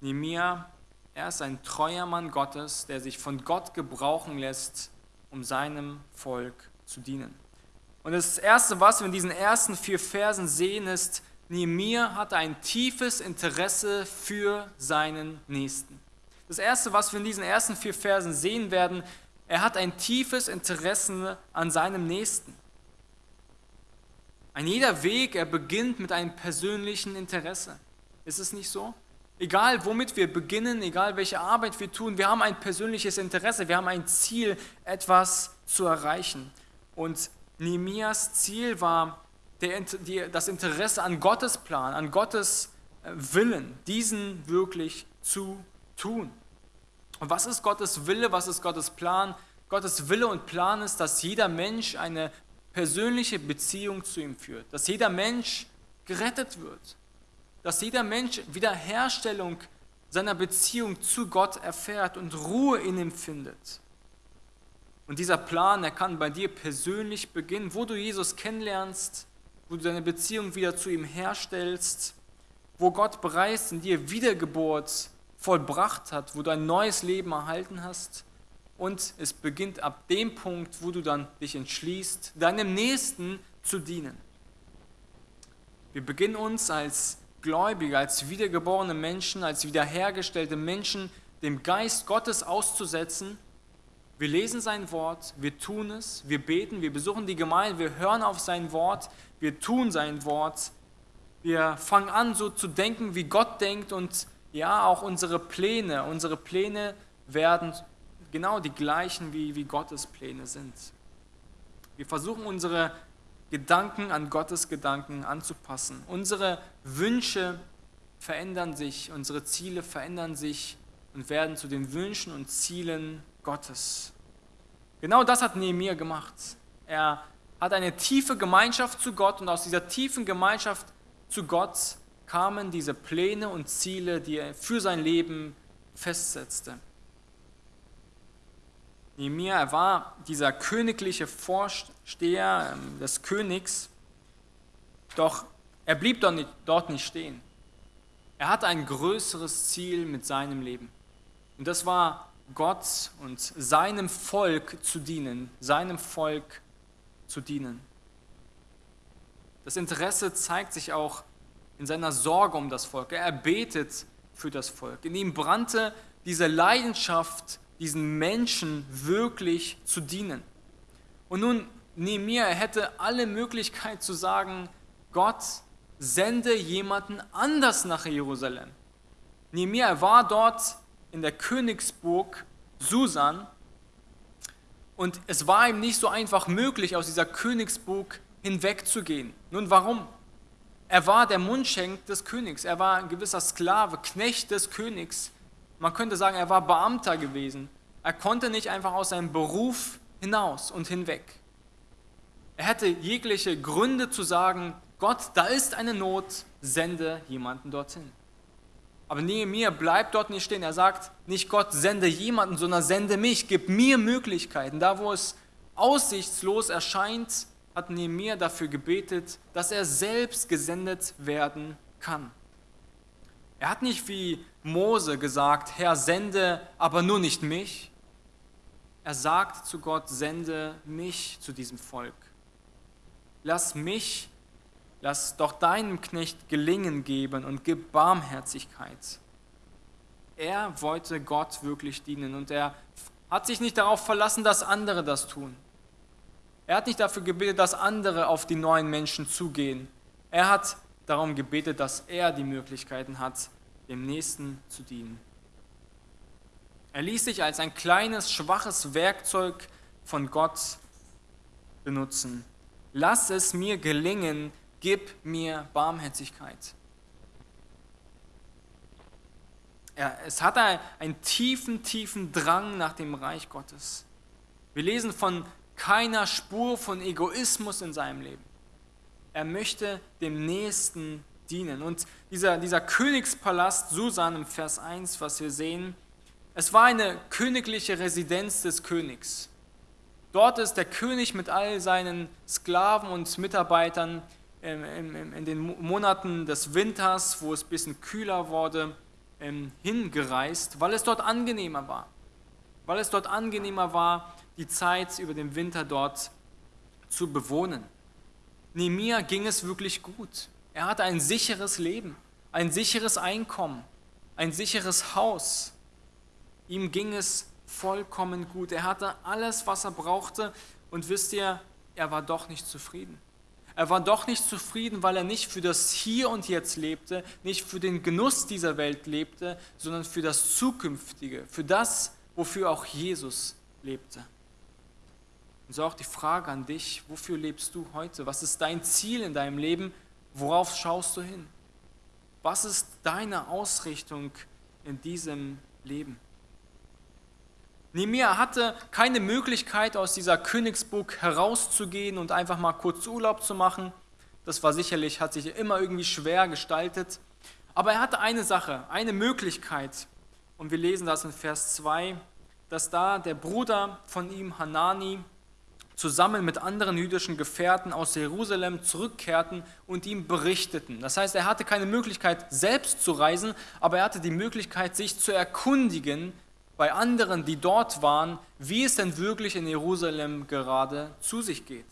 Nehemiah, er ist ein treuer Mann Gottes, der sich von Gott gebrauchen lässt, um seinem Volk zu dienen. Und das Erste, was wir in diesen ersten vier Versen sehen, ist, Nehemiah hatte ein tiefes Interesse für seinen Nächsten. Das Erste, was wir in diesen ersten vier Versen sehen werden, er hat ein tiefes Interesse an seinem Nächsten. Ein jeder Weg, er beginnt mit einem persönlichen Interesse. Ist es nicht so? Egal womit wir beginnen, egal welche Arbeit wir tun, wir haben ein persönliches Interesse, wir haben ein Ziel, etwas zu erreichen. Und Nehemias Ziel war der, die, das Interesse an Gottes Plan, an Gottes äh, Willen, diesen wirklich zu tun. Und was ist Gottes Wille, was ist Gottes Plan? Gottes Wille und Plan ist, dass jeder Mensch eine persönliche Beziehung zu ihm führt, dass jeder Mensch gerettet wird, dass jeder Mensch Wiederherstellung seiner Beziehung zu Gott erfährt und Ruhe in ihm findet. Und dieser Plan, der kann bei dir persönlich beginnen, wo du Jesus kennenlernst, wo du deine Beziehung wieder zu ihm herstellst, wo Gott bereits in dir Wiedergeburt vollbracht hat, wo du ein neues Leben erhalten hast. Und es beginnt ab dem Punkt, wo du dann dich entschließt, deinem Nächsten zu dienen. Wir beginnen uns als Gläubige, als wiedergeborene Menschen, als wiederhergestellte Menschen dem Geist Gottes auszusetzen. Wir lesen sein Wort, wir tun es, wir beten, wir besuchen die Gemeinde, wir hören auf sein Wort, wir tun sein Wort, wir fangen an so zu denken, wie Gott denkt und ja, auch unsere Pläne, unsere Pläne werden genau die gleichen, wie, wie Gottes Pläne sind. Wir versuchen unsere Gedanken an Gottes Gedanken anzupassen. Unsere Wünsche verändern sich, unsere Ziele verändern sich und werden zu den Wünschen und Zielen Gottes. Genau das hat Nehemiah gemacht. Er hat eine tiefe Gemeinschaft zu Gott und aus dieser tiefen Gemeinschaft zu Gott kamen diese Pläne und Ziele, die er für sein Leben festsetzte. Nehemiah, er war dieser königliche Vorsteher ähm, des Königs, doch er blieb dort nicht, dort nicht stehen. Er hatte ein größeres Ziel mit seinem Leben. Und das war Gott und seinem Volk zu dienen, seinem Volk zu dienen. Das Interesse zeigt sich auch in seiner Sorge um das Volk. Er betet für das Volk. In ihm brannte diese Leidenschaft diesen Menschen wirklich zu dienen. Und nun, Nehemiah, hätte alle Möglichkeit zu sagen, Gott, sende jemanden anders nach Jerusalem. Nehemiah war dort in der Königsburg Susan und es war ihm nicht so einfach möglich, aus dieser Königsburg hinwegzugehen. Nun warum? Er war der Mundschenk des Königs, er war ein gewisser Sklave, Knecht des Königs. Man könnte sagen, er war Beamter gewesen. Er konnte nicht einfach aus seinem Beruf hinaus und hinweg. Er hätte jegliche Gründe zu sagen, Gott, da ist eine Not, sende jemanden dorthin. Aber Nehemiah bleibt dort nicht stehen. Er sagt nicht Gott, sende jemanden, sondern sende mich, gib mir Möglichkeiten. Da, wo es aussichtslos erscheint, hat Nehemiah dafür gebetet, dass er selbst gesendet werden kann. Er hat nicht wie Mose gesagt, Herr, sende aber nur nicht mich. Er sagt zu Gott, sende mich zu diesem Volk. Lass mich, lass doch deinem Knecht Gelingen geben und gib Barmherzigkeit. Er wollte Gott wirklich dienen und er hat sich nicht darauf verlassen, dass andere das tun. Er hat nicht dafür gebetet, dass andere auf die neuen Menschen zugehen. Er hat darum gebetet, dass er die Möglichkeiten hat, dem Nächsten zu dienen. Er ließ sich als ein kleines, schwaches Werkzeug von Gott benutzen. Lass es mir gelingen, gib mir Barmherzigkeit. Ja, es hat einen tiefen, tiefen Drang nach dem Reich Gottes. Wir lesen von keiner Spur von Egoismus in seinem Leben. Er möchte dem Nächsten dienen. Und dieser, dieser Königspalast Susan im Vers 1, was wir sehen, es war eine königliche Residenz des Königs. Dort ist der König mit all seinen Sklaven und Mitarbeitern in den Monaten des Winters, wo es ein bisschen kühler wurde, ähm, hingereist, weil es dort angenehmer war. Weil es dort angenehmer war, die Zeit über den Winter dort zu bewohnen. Nehemiah ging es wirklich gut. Er hatte ein sicheres Leben, ein sicheres Einkommen, ein sicheres Haus. Ihm ging es vollkommen gut. Er hatte alles, was er brauchte und wisst ihr, er war doch nicht zufrieden. Er war doch nicht zufrieden, weil er nicht für das Hier und Jetzt lebte, nicht für den Genuss dieser Welt lebte, sondern für das Zukünftige, für das, wofür auch Jesus lebte. Und so auch die Frage an dich, wofür lebst du heute? Was ist dein Ziel in deinem Leben? Worauf schaust du hin? Was ist deine Ausrichtung in diesem Leben? Nehemiah hatte keine Möglichkeit, aus dieser Königsburg herauszugehen und einfach mal kurz Urlaub zu machen. Das war sicherlich, hat sich immer irgendwie schwer gestaltet. Aber er hatte eine Sache, eine Möglichkeit. Und wir lesen das in Vers 2, dass da der Bruder von ihm, Hanani, zusammen mit anderen jüdischen Gefährten aus Jerusalem zurückkehrten und ihm berichteten. Das heißt, er hatte keine Möglichkeit, selbst zu reisen, aber er hatte die Möglichkeit, sich zu erkundigen bei anderen, die dort waren, wie es denn wirklich in Jerusalem gerade zu sich geht.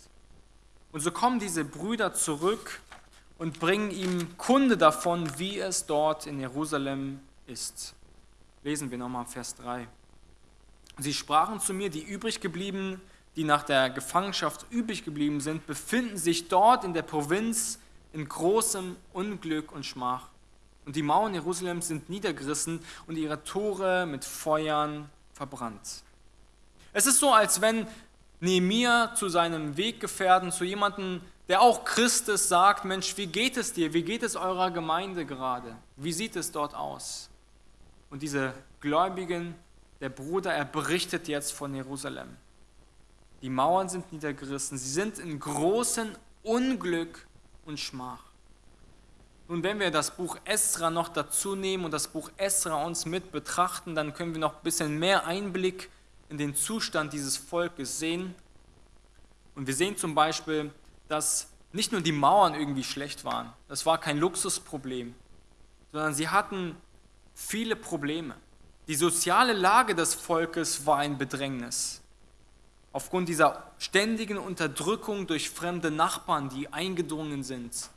Und so kommen diese Brüder zurück und bringen ihm Kunde davon, wie es dort in Jerusalem ist. Lesen wir nochmal Vers 3. Sie sprachen zu mir, die übrig geblieben, die nach der Gefangenschaft übrig geblieben sind, befinden sich dort in der Provinz in großem Unglück und Schmach. Und die Mauern Jerusalems sind niedergerissen und ihre Tore mit Feuern verbrannt. Es ist so, als wenn Nehemiah zu seinem Weggefährten, zu jemandem, der auch Christ ist, sagt, Mensch, wie geht es dir? Wie geht es eurer Gemeinde gerade? Wie sieht es dort aus? Und diese Gläubigen, der Bruder, er berichtet jetzt von Jerusalem. Die Mauern sind niedergerissen, sie sind in großem Unglück und Schmach. Nun, wenn wir das Buch Esra noch dazu nehmen und das Buch Esra uns mit betrachten, dann können wir noch ein bisschen mehr Einblick in den Zustand dieses Volkes sehen. Und wir sehen zum Beispiel, dass nicht nur die Mauern irgendwie schlecht waren, das war kein Luxusproblem, sondern sie hatten viele Probleme. Die soziale Lage des Volkes war ein Bedrängnis. Aufgrund dieser ständigen Unterdrückung durch fremde Nachbarn, die eingedrungen sind.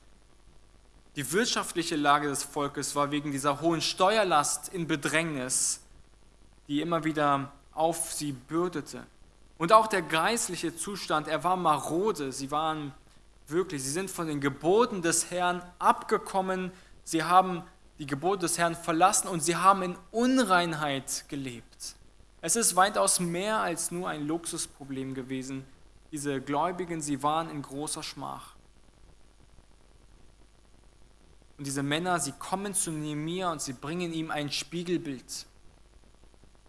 Die wirtschaftliche Lage des Volkes war wegen dieser hohen Steuerlast in Bedrängnis, die immer wieder auf sie bürdete. Und auch der geistliche Zustand, er war marode. Sie waren wirklich, sie sind von den Geboten des Herrn abgekommen. Sie haben die Gebote des Herrn verlassen und sie haben in Unreinheit gelebt. Es ist weitaus mehr als nur ein Luxusproblem gewesen. Diese Gläubigen, sie waren in großer Schmach. Und diese Männer, sie kommen zu Nehemiah und sie bringen ihm ein Spiegelbild.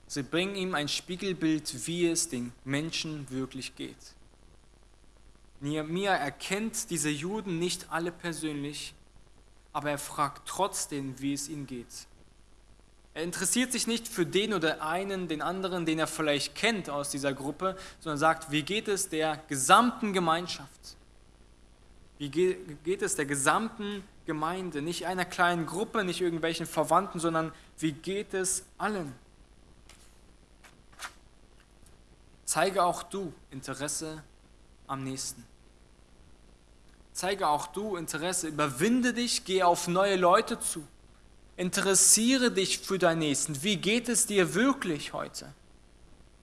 Sie bringen ihm ein Spiegelbild, wie es den Menschen wirklich geht. Nehemiah erkennt diese Juden nicht alle persönlich, aber er fragt trotzdem, wie es ihnen geht. Er interessiert sich nicht für den oder einen, den anderen, den er vielleicht kennt aus dieser Gruppe, sondern sagt, wie geht es der gesamten Gemeinschaft? Wie geht es der gesamten Gemeinde? Nicht einer kleinen Gruppe, nicht irgendwelchen Verwandten, sondern wie geht es allen? Zeige auch du Interesse am nächsten. Zeige auch du Interesse, überwinde dich, geh auf neue Leute zu. Interessiere dich für deinen Nächsten. Wie geht es dir wirklich heute?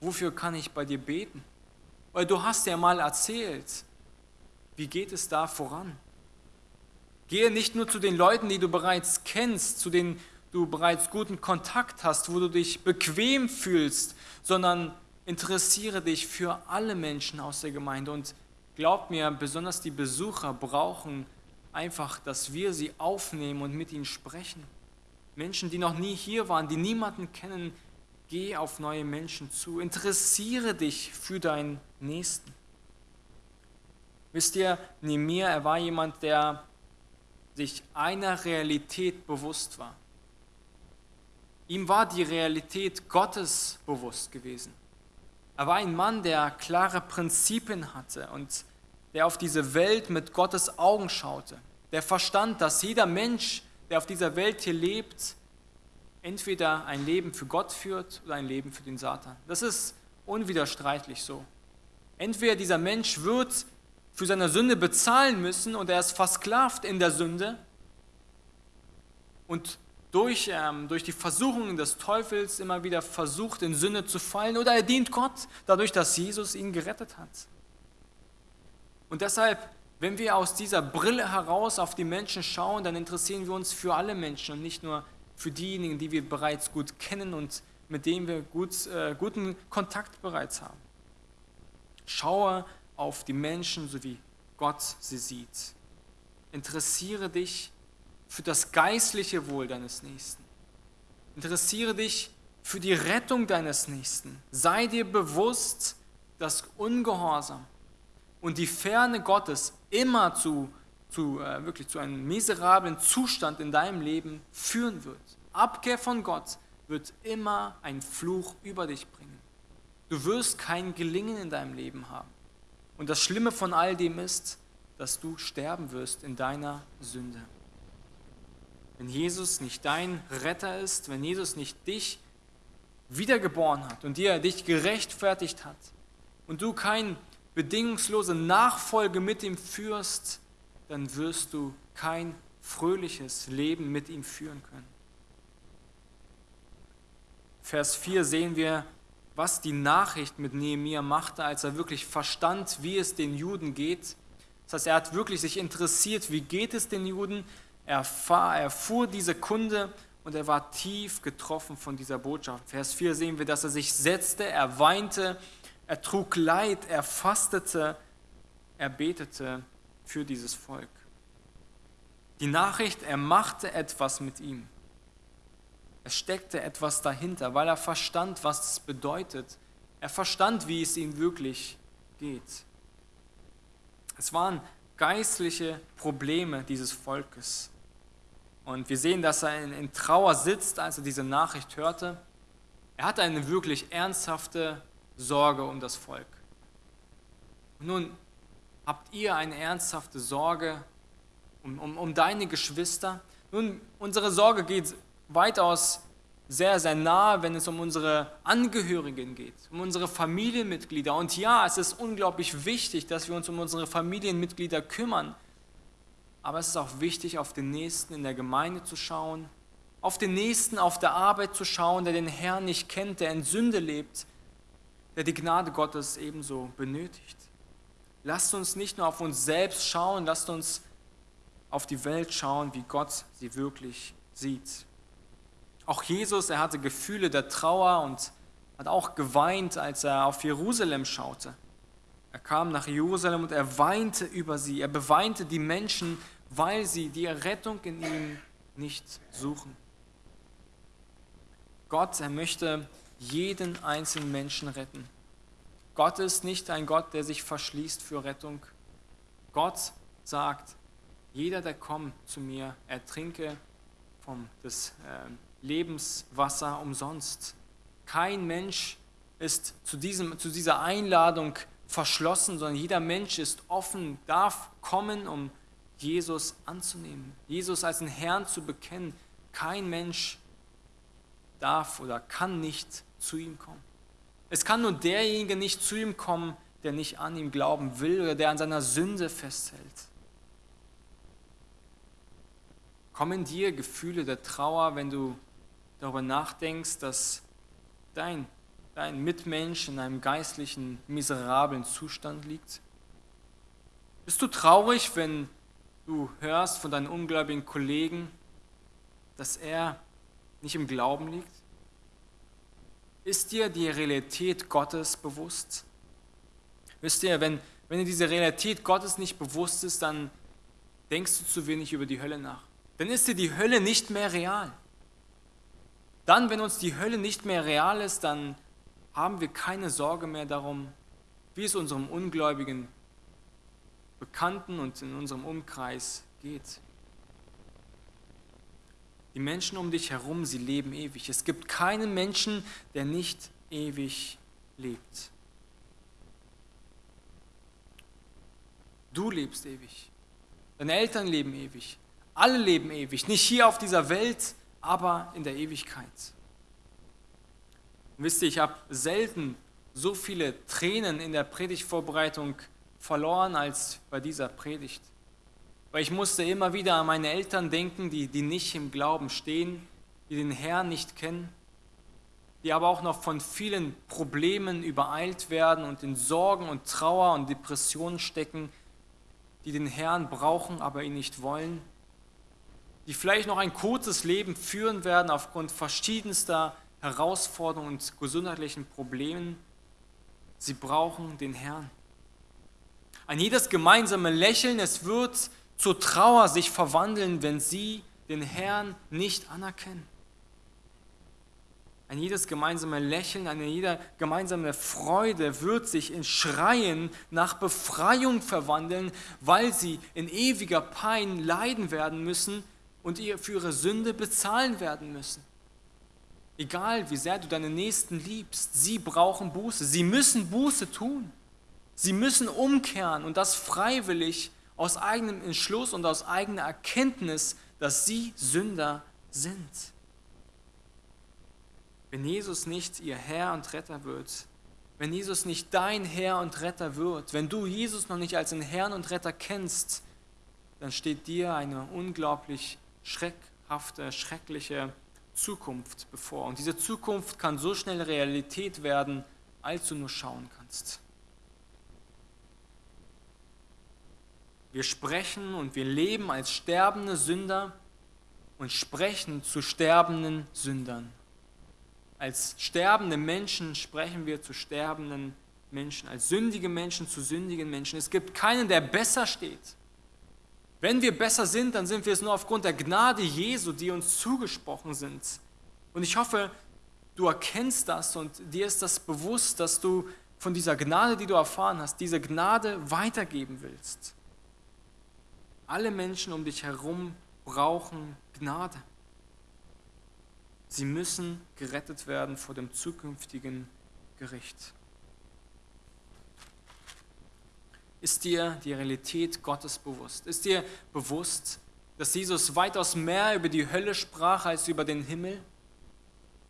Wofür kann ich bei dir beten? Weil du hast ja mal erzählt, wie geht es da voran? Gehe nicht nur zu den Leuten, die du bereits kennst, zu denen du bereits guten Kontakt hast, wo du dich bequem fühlst, sondern interessiere dich für alle Menschen aus der Gemeinde und glaub mir, besonders die Besucher brauchen einfach, dass wir sie aufnehmen und mit ihnen sprechen. Menschen, die noch nie hier waren, die niemanden kennen, geh auf neue Menschen zu. Interessiere dich für deinen Nächsten. Wisst ihr, Nemir, er war jemand, der sich einer Realität bewusst war. Ihm war die Realität Gottes bewusst gewesen. Er war ein Mann, der klare Prinzipien hatte und der auf diese Welt mit Gottes Augen schaute. Der verstand, dass jeder Mensch, der auf dieser Welt hier lebt, entweder ein Leben für Gott führt oder ein Leben für den Satan. Das ist unwiderstreitlich so. Entweder dieser Mensch wird für seine Sünde bezahlen müssen und er ist versklavt in der Sünde und durch, ähm, durch die Versuchungen des Teufels immer wieder versucht, in Sünde zu fallen, oder er dient Gott, dadurch, dass Jesus ihn gerettet hat. Und deshalb, wenn wir aus dieser Brille heraus auf die Menschen schauen, dann interessieren wir uns für alle Menschen und nicht nur für diejenigen, die wir bereits gut kennen und mit denen wir gut, äh, guten Kontakt bereits haben. Schaue auf die Menschen, so wie Gott sie sieht. Interessiere dich für das geistliche Wohl deines Nächsten. Interessiere dich für die Rettung deines Nächsten. Sei dir bewusst, dass Ungehorsam und die Ferne Gottes immer zu, zu, äh, wirklich zu einem miserablen Zustand in deinem Leben führen wird. Abkehr von Gott wird immer ein Fluch über dich bringen. Du wirst kein Gelingen in deinem Leben haben. Und das Schlimme von all dem ist, dass du sterben wirst in deiner Sünde wenn Jesus nicht dein Retter ist, wenn Jesus nicht dich wiedergeboren hat und dir dich gerechtfertigt hat und du kein bedingungslose Nachfolge mit ihm führst, dann wirst du kein fröhliches Leben mit ihm führen können. Vers 4 sehen wir, was die Nachricht mit Nehemiah machte, als er wirklich verstand, wie es den Juden geht. Das heißt, er hat wirklich sich interessiert, wie geht es den Juden. Er erfuhr diese Kunde und er war tief getroffen von dieser Botschaft. Vers 4 sehen wir, dass er sich setzte, er weinte, er trug Leid, er fastete, er betete für dieses Volk. Die Nachricht, er machte etwas mit ihm. Es steckte etwas dahinter, weil er verstand, was es bedeutet. Er verstand, wie es ihm wirklich geht. Es waren geistliche Probleme dieses Volkes. Und wir sehen, dass er in, Trauer sitzt, als er diese Nachricht hörte. Er hatte eine wirklich ernsthafte Sorge um das Volk. Nun habt ihr eine ernsthafte Sorge um, um, um deine Geschwister. Nun, unsere Sorge geht weitaus sehr, sehr nahe, wenn es um unsere Angehörigen geht, um unsere Familienmitglieder. Und ja, es ist unglaublich wichtig, dass wir uns um unsere Familienmitglieder kümmern. Aber es ist auch wichtig, auf den Nächsten in der Gemeinde zu schauen, auf den Nächsten auf der Arbeit zu schauen, der den Herrn nicht kennt, der in Sünde lebt, der die Gnade Gottes ebenso benötigt. Lasst uns nicht nur auf uns selbst schauen, lasst uns auf die Welt schauen, wie Gott sie wirklich sieht. Auch Jesus, er hatte Gefühle der Trauer und hat auch geweint, als er auf Jerusalem schaute. Er kam nach Jerusalem und er weinte über sie. Er beweinte die Menschen, weil sie die Errettung in ihm nicht suchen. Gott, er möchte jeden einzelnen Menschen retten. Gott ist nicht ein Gott, der sich verschließt für Rettung. Gott sagt, jeder, der kommt zu mir, er trinke vom des äh, Lebenswasser umsonst. Kein Mensch ist zu, diesem, zu dieser Einladung verschlossen, sondern jeder Mensch ist offen, darf kommen, um Jesus anzunehmen, Jesus als den Herrn zu bekennen. Kein Mensch darf oder kann nicht zu ihm kommen. Es kann nur derjenige nicht zu ihm kommen, der nicht an ihm glauben will oder der an seiner Sünde festhält. Kommen dir Gefühle der Trauer, wenn du darüber nachdenkst, dass dein, dein Mitmensch in einem geistlichen, miserablen Zustand liegt? Bist du traurig, wenn du hörst von deinen ungläubigen Kollegen, dass er nicht im Glauben liegt? Ist dir die Realität Gottes bewusst? Wisst ihr, wenn, wenn dir diese Realität Gottes nicht bewusst ist, dann denkst du zu wenig über die Hölle nach. Dann ist dir die Hölle nicht mehr real. Dann, wenn uns die Hölle nicht mehr real ist, dann haben wir keine Sorge mehr darum, wie es unserem ungläubigen Bekannten und in unserem Umkreis geht. Die Menschen um dich herum, sie leben ewig. Es gibt keinen Menschen, der nicht ewig lebt. Du lebst ewig. Deine Eltern leben ewig. Alle leben ewig. Nicht hier auf dieser Welt, aber in der Ewigkeit. Und wisst ihr, ich habe selten so viele Tränen in der Predigtvorbereitung verloren als bei dieser Predigt. Weil ich musste immer wieder an meine Eltern denken, die, die nicht im Glauben stehen, die den Herrn nicht kennen, die aber auch noch von vielen Problemen übereilt werden und in Sorgen und Trauer und Depressionen stecken, die den Herrn brauchen, aber ihn nicht wollen, die vielleicht noch ein kurzes Leben führen werden aufgrund verschiedenster Herausforderungen und gesundheitlichen Problemen. Sie brauchen den Herrn. Ein jedes gemeinsame Lächeln, es wird zur Trauer sich verwandeln, wenn sie den Herrn nicht anerkennen. Ein jedes gemeinsame Lächeln, eine jede gemeinsame Freude wird sich in Schreien nach Befreiung verwandeln, weil sie in ewiger Pein leiden werden müssen und ihr für ihre Sünde bezahlen werden müssen. Egal wie sehr du deine Nächsten liebst, sie brauchen Buße. Sie müssen Buße tun. Sie müssen umkehren und das freiwillig aus eigenem Entschluss und aus eigener Erkenntnis, dass sie Sünder sind. Wenn Jesus nicht ihr Herr und Retter wird, wenn Jesus nicht dein Herr und Retter wird, wenn du Jesus noch nicht als den Herrn und Retter kennst, dann steht dir eine unglaublich schreckhafte, schreckliche Zukunft bevor. Und diese Zukunft kann so schnell Realität werden, als du nur schauen kannst. Wir sprechen und wir leben als sterbende Sünder und sprechen zu sterbenden Sündern. Als sterbende Menschen sprechen wir zu sterbenden Menschen, als sündige Menschen zu sündigen Menschen. Es gibt keinen, der besser steht. Wenn wir besser sind, dann sind wir es nur aufgrund der Gnade Jesu, die uns zugesprochen sind. Und ich hoffe, du erkennst das und dir ist das bewusst, dass du von dieser Gnade, die du erfahren hast, diese Gnade weitergeben willst. Alle Menschen um dich herum brauchen Gnade. Sie müssen gerettet werden vor dem zukünftigen Gericht. Ist dir die Realität Gottes bewusst? Ist dir bewusst, dass Jesus weitaus mehr über die Hölle sprach als über den Himmel?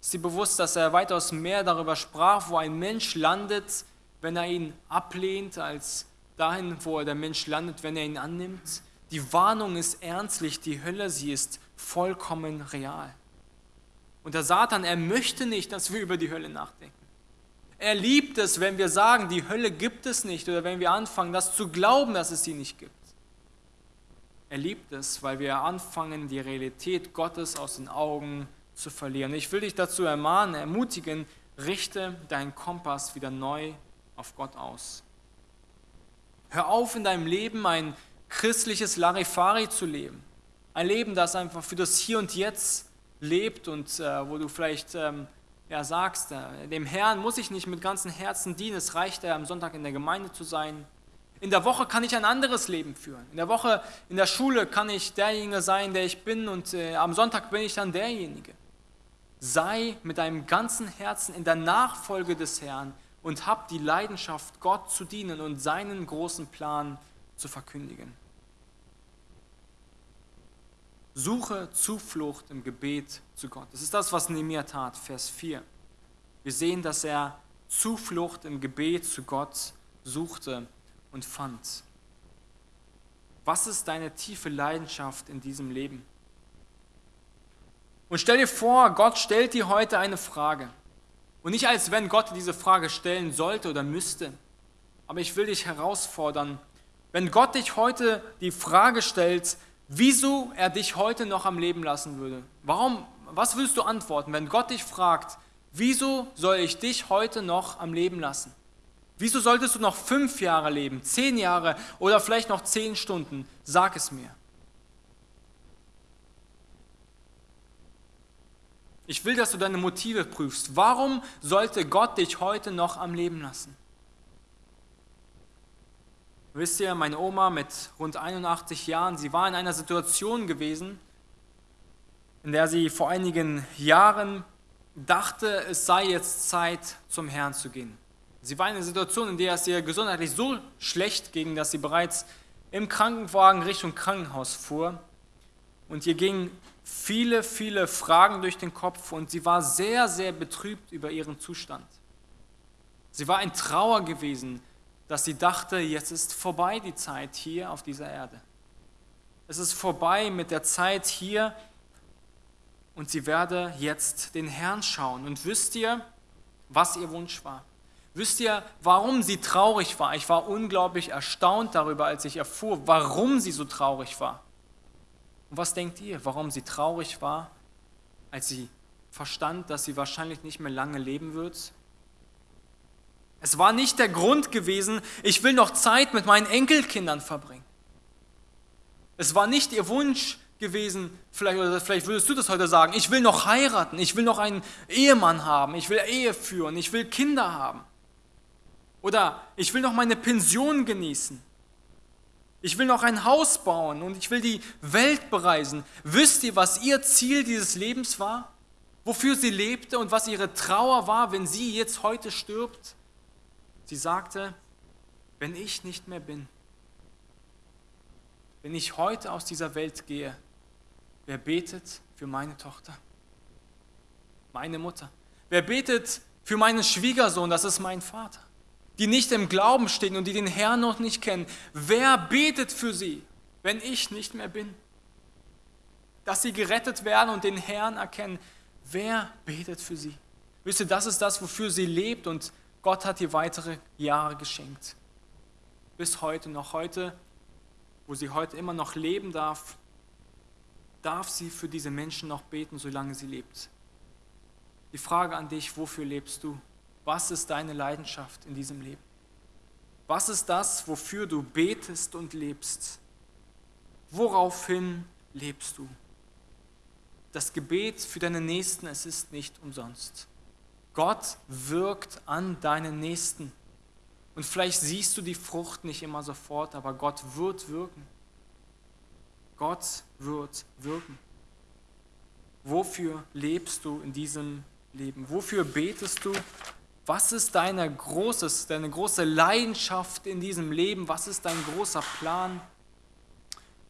Ist dir bewusst, dass er weitaus mehr darüber sprach, wo ein Mensch landet, wenn er ihn ablehnt, als dahin, wo der Mensch landet, wenn er ihn annimmt? Die Warnung ist ernstlich, die Hölle, sie ist vollkommen real. Und der Satan, er möchte nicht, dass wir über die Hölle nachdenken. Er liebt es, wenn wir sagen, die Hölle gibt es nicht oder wenn wir anfangen, das zu glauben, dass es sie nicht gibt. Er liebt es, weil wir anfangen, die Realität Gottes aus den Augen zu verlieren. Ich will dich dazu ermahnen, ermutigen, richte deinen Kompass wieder neu auf Gott aus. Hör auf, in deinem Leben ein christliches Larifari zu leben. Ein Leben, das einfach für das Hier und Jetzt lebt und äh, wo du vielleicht ähm, ja, sagst, äh, dem Herrn muss ich nicht mit ganzem Herzen dienen, es reicht, äh, am Sonntag in der Gemeinde zu sein. In der Woche kann ich ein anderes Leben führen. In der Woche, in der Schule kann ich derjenige sein, der ich bin und äh, am Sonntag bin ich dann derjenige. Sei mit deinem ganzen Herzen in der Nachfolge des Herrn und hab die Leidenschaft, Gott zu dienen und seinen großen Plan zu verkündigen. Suche Zuflucht im Gebet zu Gott. Das ist das, was Nehemiah tat, Vers 4. Wir sehen, dass er Zuflucht im Gebet zu Gott suchte und fand. Was ist deine tiefe Leidenschaft in diesem Leben? Und stell dir vor, Gott stellt dir heute eine Frage. Und nicht als wenn Gott diese Frage stellen sollte oder müsste. Aber ich will dich herausfordern, wenn Gott dich heute die Frage stellt, wieso er dich heute noch am Leben lassen würde. Warum, was willst du antworten, wenn Gott dich fragt, wieso soll ich dich heute noch am Leben lassen? Wieso solltest du noch fünf Jahre leben, zehn Jahre oder vielleicht noch zehn Stunden? Sag es mir. Ich will, dass du deine Motive prüfst. Warum sollte Gott dich heute noch am Leben lassen? Wisst ihr, meine Oma mit rund 81 Jahren, sie war in einer Situation gewesen, in der sie vor einigen Jahren dachte, es sei jetzt Zeit, zum Herrn zu gehen. Sie war in einer Situation, in der es ihr gesundheitlich so schlecht ging, dass sie bereits im Krankenwagen Richtung Krankenhaus fuhr. Und ihr gingen viele, viele Fragen durch den Kopf und sie war sehr, sehr betrübt über ihren Zustand. Sie war in Trauer gewesen, dass sie dachte, jetzt ist vorbei die Zeit hier auf dieser Erde. Es ist vorbei mit der Zeit hier und sie werde jetzt den Herrn schauen. Und wisst ihr, was ihr Wunsch war? Wisst ihr, warum sie traurig war? Ich war unglaublich erstaunt darüber, als ich erfuhr, warum sie so traurig war. Und was denkt ihr, warum sie traurig war, als sie verstand, dass sie wahrscheinlich nicht mehr lange leben wird? Es war nicht der Grund gewesen, ich will noch Zeit mit meinen Enkelkindern verbringen. Es war nicht ihr Wunsch gewesen, vielleicht, oder vielleicht würdest du das heute sagen, ich will noch heiraten, ich will noch einen Ehemann haben, ich will Ehe führen, ich will Kinder haben. Oder ich will noch meine Pension genießen. Ich will noch ein Haus bauen und ich will die Welt bereisen. Wisst ihr, was ihr Ziel dieses Lebens war? Wofür sie lebte und was ihre Trauer war, wenn sie jetzt heute stirbt? Sie sagte, wenn ich nicht mehr bin, wenn ich heute aus dieser Welt gehe, wer betet für meine Tochter? Meine Mutter. Wer betet Für meinen Schwiegersohn, das ist mein Vater. Die nicht im Glauben stehen und die den Herrn noch nicht kennen. Wer betet für sie, wenn ich nicht mehr bin? Dass sie gerettet werden und den Herrn erkennen. Wer betet für sie? Wisst ihr, das ist das, wofür sie lebt und Gott hat ihr weitere Jahre geschenkt. Bis heute noch. Heute, wo sie heute immer noch leben darf, darf sie für diese Menschen noch beten, solange sie lebt. Die Frage an dich, wofür lebst du? Was ist deine Leidenschaft in diesem Leben? Was ist das, wofür du betest und lebst? Woraufhin lebst du? Das Gebet für deine Nächsten, es ist nicht umsonst. Gott wirkt an deinen Nächsten. Und vielleicht siehst du die Frucht nicht immer sofort, aber Gott wird wirken. Gott wird wirken. Wofür lebst du in diesem Leben? Wofür betest du? Was ist deine, großes, deine große Leidenschaft in diesem Leben? Was ist dein großer Plan?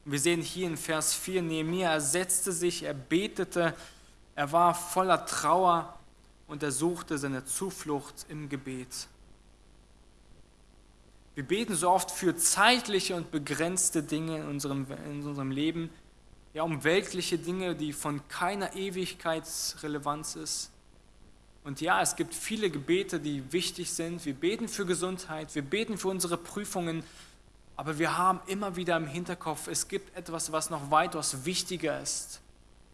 Wir sehen hier in Vers 4, Nehemiah, setzte sich, er betete, er war voller Trauer und er suchte seine Zuflucht im Gebet. Wir beten so oft für zeitliche und begrenzte Dinge in unserem, in unserem Leben, ja um weltliche Dinge, die von keiner Ewigkeitsrelevanz ist. Und ja, es gibt viele Gebete, die wichtig sind. Wir beten für Gesundheit, wir beten für unsere Prüfungen, aber wir haben immer wieder im Hinterkopf, es gibt etwas, was noch weitaus wichtiger ist.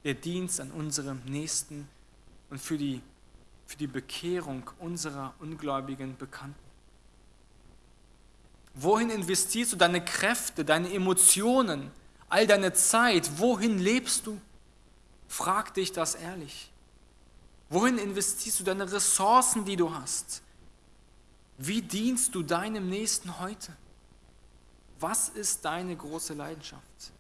Der Dienst an unserem Nächsten und für die, für die Bekehrung unserer ungläubigen Bekannten. Wohin investierst du deine Kräfte, deine Emotionen, all deine Zeit? Wohin lebst du? Frag dich das ehrlich. Wohin investierst du deine Ressourcen, die du hast? Wie dienst du deinem Nächsten heute? Was ist deine große Leidenschaft?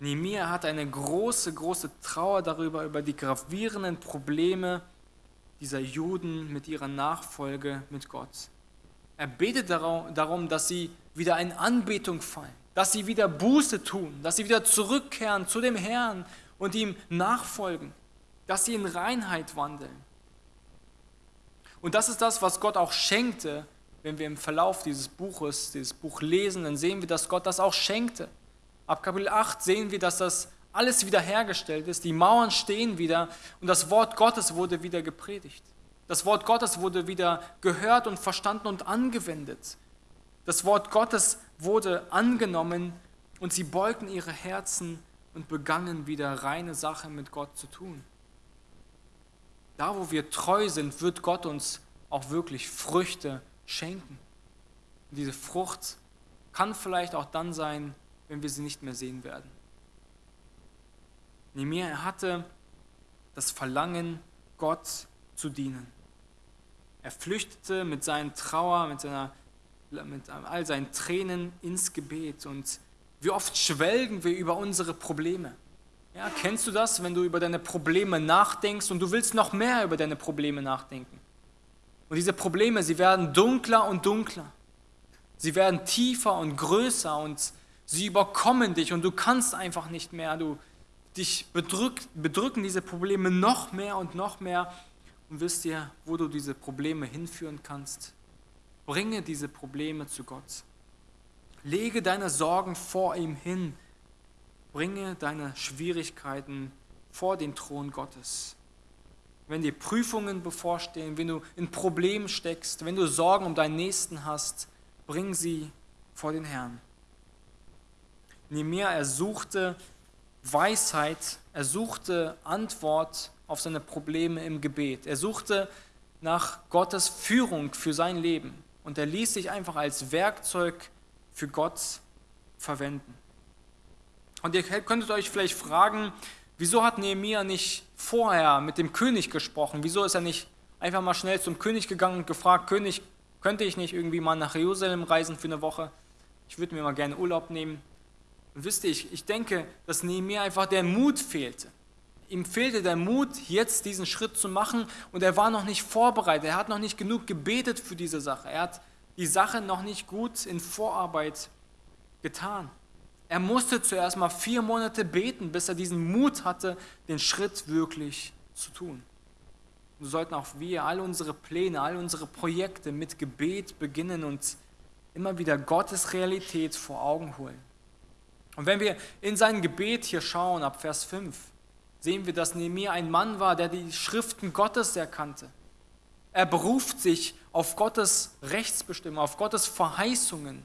Nehemiah hat eine große, große Trauer darüber, über die gravierenden Probleme dieser Juden mit ihrer Nachfolge mit Gott. Er betet darum, dass sie wieder in Anbetung fallen, dass sie wieder Buße tun, dass sie wieder zurückkehren zu dem Herrn und ihm nachfolgen, dass sie in Reinheit wandeln. Und das ist das, was Gott auch schenkte, wenn wir im Verlauf dieses Buches, dieses Buch lesen, dann sehen wir, dass Gott das auch schenkte. Ab Kapitel 8 sehen wir, dass das alles wiederhergestellt ist, die Mauern stehen wieder und das Wort Gottes wurde wieder gepredigt. Das Wort Gottes wurde wieder gehört und verstanden und angewendet. Das Wort Gottes wurde angenommen und sie beugten ihre Herzen und begannen wieder reine Sache mit Gott zu tun. Da, wo wir treu sind, wird Gott uns auch wirklich Früchte schenken. Und diese Frucht kann vielleicht auch dann sein, wenn wir sie nicht mehr sehen werden. Nehemiah hatte das Verlangen, Gott zu dienen. Er flüchtete mit seinen Trauer, mit, seiner, mit all seinen Tränen ins Gebet. Und wie oft schwelgen wir über unsere Probleme. Ja, kennst du das, wenn du über deine Probleme nachdenkst und du willst noch mehr über deine Probleme nachdenken? Und diese Probleme, sie werden dunkler und dunkler. Sie werden tiefer und größer und sie überkommen dich und du kannst einfach nicht mehr. Du, dich bedrück, bedrücken diese Probleme noch mehr und noch mehr und wisst ihr, wo du diese Probleme hinführen kannst? Bringe diese Probleme zu Gott. Lege deine Sorgen vor ihm hin. Bringe deine Schwierigkeiten vor den Thron Gottes. Wenn dir Prüfungen bevorstehen, wenn du in Problemen steckst, wenn du Sorgen um deinen Nächsten hast, bring sie vor den Herrn. Nehemiah, er suchte Weisheit, er suchte Antwort auf seine Probleme im Gebet. Er suchte nach Gottes Führung für sein Leben und er ließ sich einfach als Werkzeug für Gott verwenden. Und ihr könntet euch vielleicht fragen, wieso hat Nehemiah nicht vorher mit dem König gesprochen? Wieso ist er nicht einfach mal schnell zum König gegangen und gefragt, König, könnte ich nicht irgendwie mal nach Jerusalem reisen für eine Woche? Ich würde mir mal gerne Urlaub nehmen. Und wisst ihr, ich, ich denke, dass Nehemiah einfach der Mut fehlte ihm fehlte der Mut, jetzt diesen Schritt zu machen und er war noch nicht vorbereitet. Er hat noch nicht genug gebetet für diese Sache. Er hat die Sache noch nicht gut in Vorarbeit getan. Er musste zuerst mal vier Monate beten, bis er diesen Mut hatte, den Schritt wirklich zu tun. So sollten auch wir all unsere Pläne, all unsere Projekte mit Gebet beginnen und immer wieder Gottes Realität vor Augen holen. Und wenn wir in sein Gebet hier schauen, ab Vers 5, sehen wir, dass Nehemiah ein Mann war, der die Schriften Gottes erkannte. Er beruft sich auf Gottes Rechtsbestimmung, auf Gottes Verheißungen.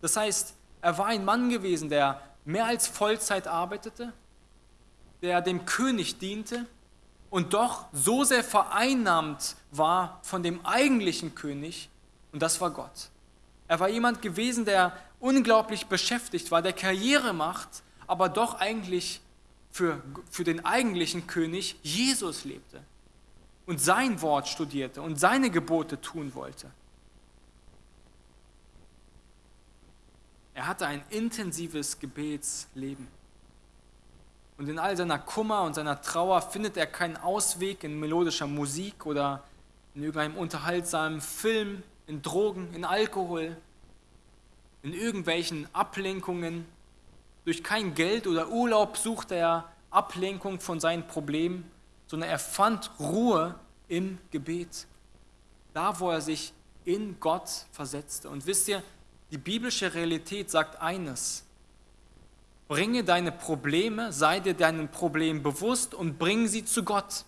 Das heißt, er war ein Mann gewesen, der mehr als Vollzeit arbeitete, der dem König diente und doch so sehr vereinnahmt war von dem eigentlichen König, und das war Gott. Er war jemand gewesen, der unglaublich beschäftigt war, der Karriere macht, aber doch eigentlich für, für den eigentlichen König Jesus lebte und sein Wort studierte und seine Gebote tun wollte. Er hatte ein intensives Gebetsleben. Und in all seiner Kummer und seiner Trauer findet er keinen Ausweg in melodischer Musik oder in irgendeinem unterhaltsamen Film, in Drogen, in Alkohol, in irgendwelchen Ablenkungen. Durch kein Geld oder Urlaub suchte er Ablenkung von seinen Problemen, sondern er fand Ruhe im Gebet. Da, wo er sich in Gott versetzte. Und wisst ihr, die biblische Realität sagt eines. Bringe deine Probleme, sei dir deinen Problemen bewusst und bring sie zu Gott.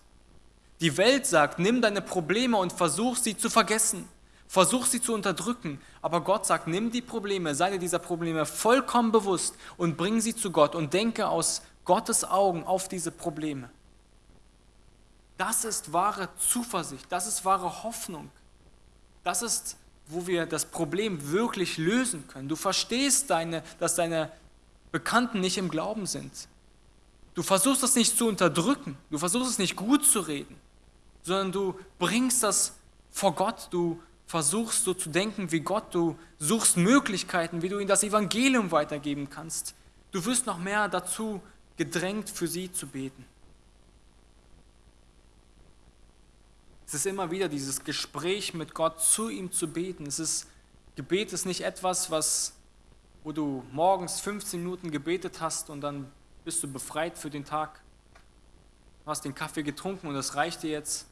Die Welt sagt, nimm deine Probleme und versuch sie zu vergessen. Versuch sie zu unterdrücken. Aber Gott sagt, nimm die Probleme, sei dir dieser Probleme vollkommen bewusst und bring sie zu Gott und denke aus Gottes Augen auf diese Probleme. Das ist wahre Zuversicht, das ist wahre Hoffnung. Das ist, wo wir das Problem wirklich lösen können. Du verstehst, deine, dass deine Bekannten nicht im Glauben sind. Du versuchst das nicht zu unterdrücken, du versuchst es nicht gut zu reden, sondern du bringst das vor Gott, du versuchst so zu denken wie Gott, du suchst Möglichkeiten, wie du ihnen das Evangelium weitergeben kannst. Du wirst noch mehr dazu gedrängt, für sie zu beten. Es ist immer wieder dieses Gespräch mit Gott, zu ihm zu beten. Es ist, Gebet ist nicht etwas, was wo du morgens 15 Minuten gebetet hast und dann bist du befreit für den Tag, du hast den Kaffee getrunken und das reicht dir jetzt.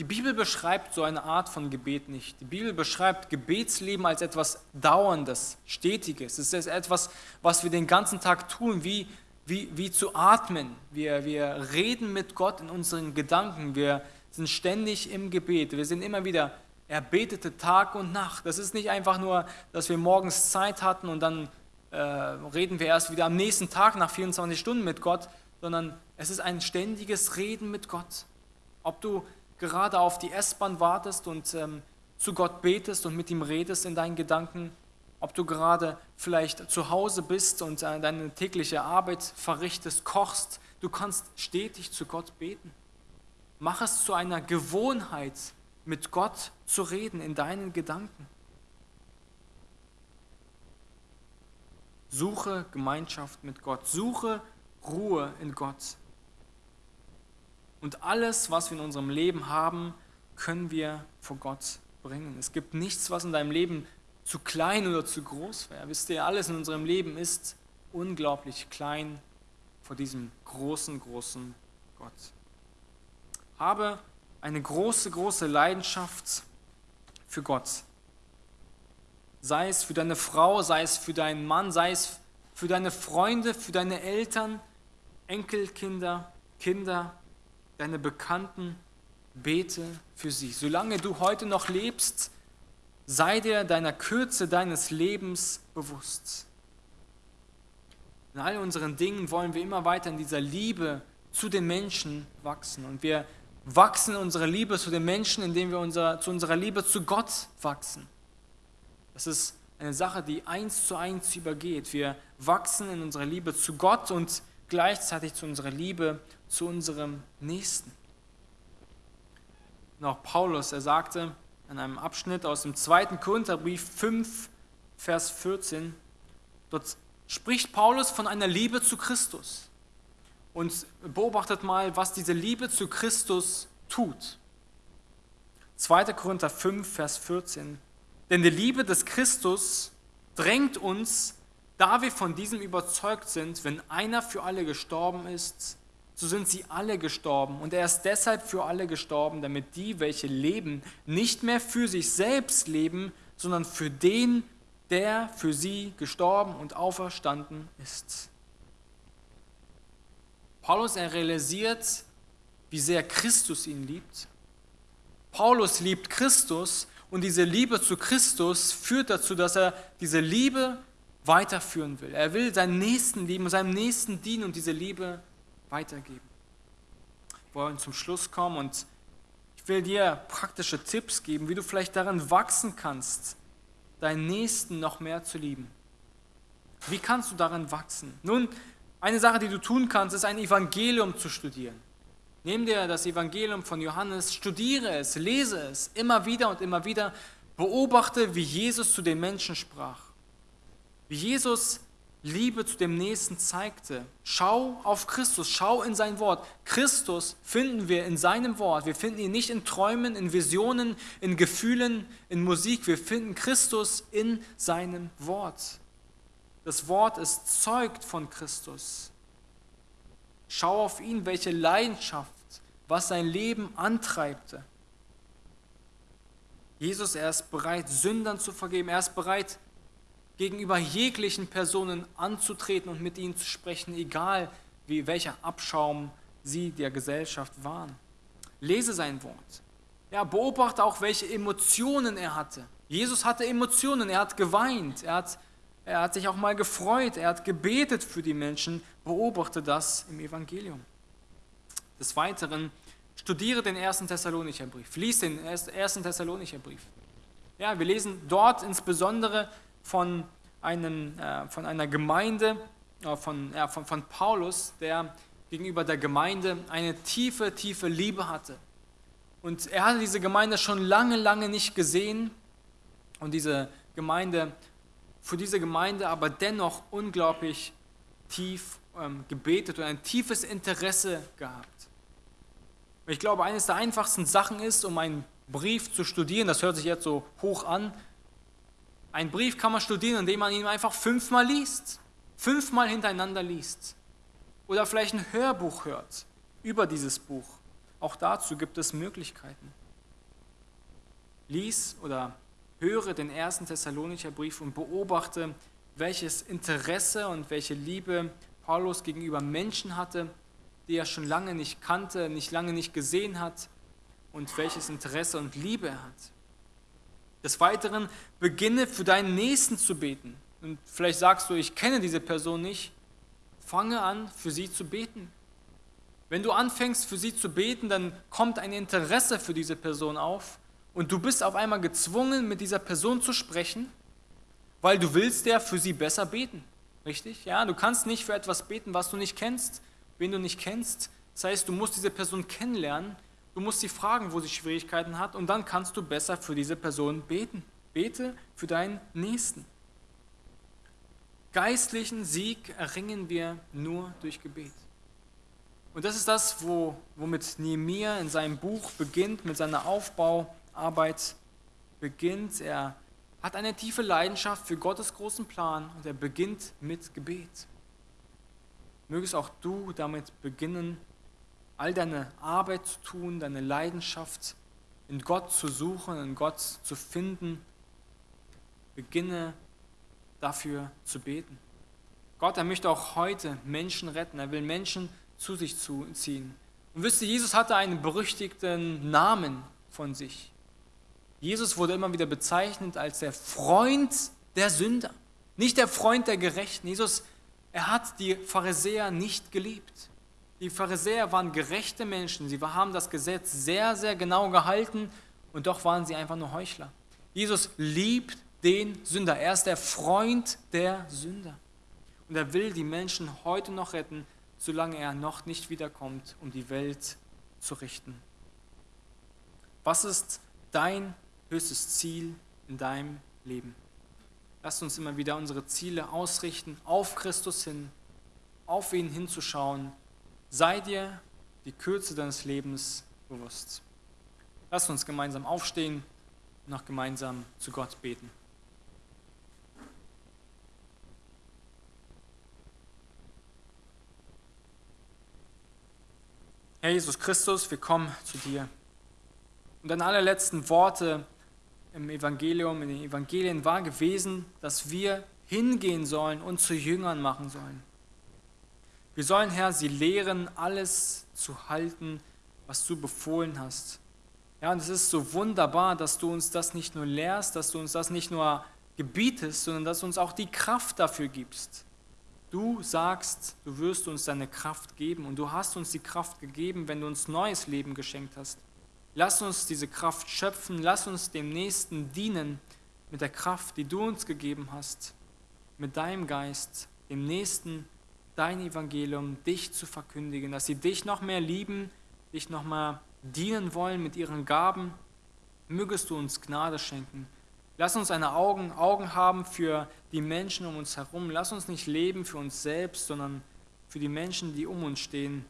Die Bibel beschreibt so eine Art von Gebet nicht. Die Bibel beschreibt Gebetsleben als etwas Dauerndes, Stetiges. Es ist etwas, was wir den ganzen Tag tun, wie, wie, wie zu atmen. Wir, wir reden mit Gott in unseren Gedanken. Wir sind ständig im Gebet. Wir sind immer wieder er betete Tag und Nacht. Das ist nicht einfach nur, dass wir morgens Zeit hatten und dann äh, reden wir erst wieder am nächsten Tag nach 24 Stunden mit Gott, sondern es ist ein ständiges Reden mit Gott. Ob du gerade auf die S-Bahn wartest und ähm, zu Gott betest und mit ihm redest in deinen Gedanken, ob du gerade vielleicht zu Hause bist und äh, deine tägliche Arbeit verrichtest, kochst, du kannst stetig zu Gott beten. Mach es zu einer Gewohnheit, mit Gott zu reden in deinen Gedanken. Suche Gemeinschaft mit Gott, suche Ruhe in Gott. Und alles, was wir in unserem Leben haben, können wir vor Gott bringen. Es gibt nichts, was in deinem Leben zu klein oder zu groß wäre. Wisst ihr, alles in unserem Leben ist unglaublich klein vor diesem großen, großen Gott. Habe eine große, große Leidenschaft für Gott. Sei es für deine Frau, sei es für deinen Mann, sei es für deine Freunde, für deine Eltern, Enkelkinder, Kinder, deine Bekannten. Bete für sie. Solange du heute noch lebst, sei dir deiner Kürze deines Lebens bewusst. In all unseren Dingen wollen wir immer weiter in dieser Liebe zu den Menschen wachsen. Und wir wachsen in unserer Liebe zu den Menschen, indem wir unser, zu unserer Liebe zu Gott wachsen. Das ist eine Sache, die eins zu eins übergeht. Wir wachsen in unserer Liebe zu Gott und gleichzeitig zu unserer Liebe zu unserem Nächsten. Und auch Paulus, er sagte in einem Abschnitt aus dem 2. Korintherbrief 5, Vers 14, dort spricht Paulus von einer Liebe zu Christus und beobachtet mal, was diese Liebe zu Christus tut. 2. Korinther 5, Vers 14. Denn die Liebe des Christus drängt uns, da wir von diesem überzeugt sind, wenn einer für alle gestorben ist, so sind sie alle gestorben. Und er ist deshalb für alle gestorben, damit die, welche leben, nicht mehr für sich selbst leben, sondern für den, der für sie gestorben und auferstanden ist. Paulus, er realisiert, wie sehr Christus ihn liebt. Paulus liebt Christus und diese Liebe zu Christus führt dazu, dass er diese Liebe weiterführen will. Er will seinen Nächsten lieben, seinem Nächsten dienen und diese Liebe weitergeben. Wir wollen zum Schluss kommen und ich will dir praktische Tipps geben, wie du vielleicht darin wachsen kannst, deinen Nächsten noch mehr zu lieben. Wie kannst du darin wachsen? Nun, eine Sache, die du tun kannst, ist ein Evangelium zu studieren. Nimm dir das Evangelium von Johannes, studiere es, lese es immer wieder und immer wieder, beobachte, wie Jesus zu den Menschen sprach. Wie Jesus Liebe zu dem Nächsten zeigte. Schau auf Christus, schau in sein Wort. Christus finden wir in seinem Wort. Wir finden ihn nicht in Träumen, in Visionen, in Gefühlen, in Musik. Wir finden Christus in seinem Wort. Das Wort ist zeugt von Christus. Schau auf ihn, welche Leidenschaft, was sein Leben antreibte. Jesus, er ist bereit, Sündern zu vergeben. Er ist bereit, gegenüber jeglichen Personen anzutreten und mit ihnen zu sprechen, egal wie welcher Abschaum sie der Gesellschaft waren. Lese sein Wort. Ja, beobachte auch, welche Emotionen er hatte. Jesus hatte Emotionen, er hat geweint, er hat, er hat sich auch mal gefreut, er hat gebetet für die Menschen. Beobachte das im Evangelium. Des Weiteren, studiere den ersten Thessalonicher Brief, lies den ersten Thessalonicher Brief. Ja, wir lesen dort insbesondere von, einem, äh, von einer Gemeinde, äh, von, ja, von, von Paulus, der gegenüber der Gemeinde eine tiefe, tiefe Liebe hatte. Und er hatte diese Gemeinde schon lange, lange nicht gesehen und diese Gemeinde, für diese Gemeinde aber dennoch unglaublich tief ähm, gebetet und ein tiefes Interesse gehabt. Und ich glaube, eines der einfachsten Sachen ist, um einen Brief zu studieren, das hört sich jetzt so hoch an, ein Brief kann man studieren, indem man ihn einfach fünfmal liest, fünfmal hintereinander liest. Oder vielleicht ein Hörbuch hört über dieses Buch. Auch dazu gibt es Möglichkeiten. Lies oder höre den ersten Thessalonicher Brief und beobachte, welches Interesse und welche Liebe Paulus gegenüber Menschen hatte, die er schon lange nicht kannte, nicht lange nicht gesehen hat und welches Interesse und Liebe er hat. Des Weiteren beginne für deinen Nächsten zu beten. Und vielleicht sagst du, ich kenne diese Person nicht. Fange an, für sie zu beten. Wenn du anfängst, für sie zu beten, dann kommt ein Interesse für diese Person auf und du bist auf einmal gezwungen, mit dieser Person zu sprechen, weil du willst ja für sie besser beten. Richtig? Ja, du kannst nicht für etwas beten, was du nicht kennst, wen du nicht kennst. Das heißt, du musst diese Person kennenlernen Du musst sie fragen, wo sie Schwierigkeiten hat und dann kannst du besser für diese Person beten. Bete für deinen Nächsten. Geistlichen Sieg erringen wir nur durch Gebet. Und das ist das, wo, womit Nehemiah in seinem Buch beginnt, mit seiner Aufbauarbeit beginnt. Er hat eine tiefe Leidenschaft für Gottes großen Plan und er beginnt mit Gebet. Mögest auch du damit beginnen, all deine Arbeit zu tun, deine Leidenschaft in Gott zu suchen, in Gott zu finden, beginne dafür zu beten. Gott, er möchte auch heute Menschen retten, er will Menschen zu sich ziehen. Und wisst ihr, Jesus hatte einen berüchtigten Namen von sich. Jesus wurde immer wieder bezeichnet als der Freund der Sünder, nicht der Freund der Gerechten. Jesus, er hat die Pharisäer nicht geliebt. Die Pharisäer waren gerechte Menschen, sie haben das Gesetz sehr, sehr genau gehalten und doch waren sie einfach nur Heuchler. Jesus liebt den Sünder, er ist der Freund der Sünder. Und er will die Menschen heute noch retten, solange er noch nicht wiederkommt, um die Welt zu richten. Was ist dein höchstes Ziel in deinem Leben? Lasst uns immer wieder unsere Ziele ausrichten, auf Christus hin, auf ihn hinzuschauen sei dir die Kürze deines Lebens bewusst. Lass uns gemeinsam aufstehen und noch gemeinsam zu Gott beten. Herr Jesus Christus, wir kommen zu dir. Und deine allerletzten Worte im Evangelium, in den Evangelien war gewesen, dass wir hingehen sollen und zu Jüngern machen sollen. Wir sollen, Herr, sie lehren, alles zu halten, was du befohlen hast. Ja, und es ist so wunderbar, dass du uns das nicht nur lehrst, dass du uns das nicht nur gebietest, sondern dass du uns auch die Kraft dafür gibst. Du sagst, du wirst uns deine Kraft geben und du hast uns die Kraft gegeben, wenn du uns neues Leben geschenkt hast. Lass uns diese Kraft schöpfen, lass uns dem Nächsten dienen mit der Kraft, die du uns gegeben hast, mit deinem Geist, dem Nächsten dein Evangelium, dich zu verkündigen, dass sie dich noch mehr lieben, dich noch mal dienen wollen mit ihren Gaben. Mögest du uns Gnade schenken. Lass uns eine Augen, Augen haben für die Menschen um uns herum. Lass uns nicht leben für uns selbst, sondern für die Menschen, die um uns stehen.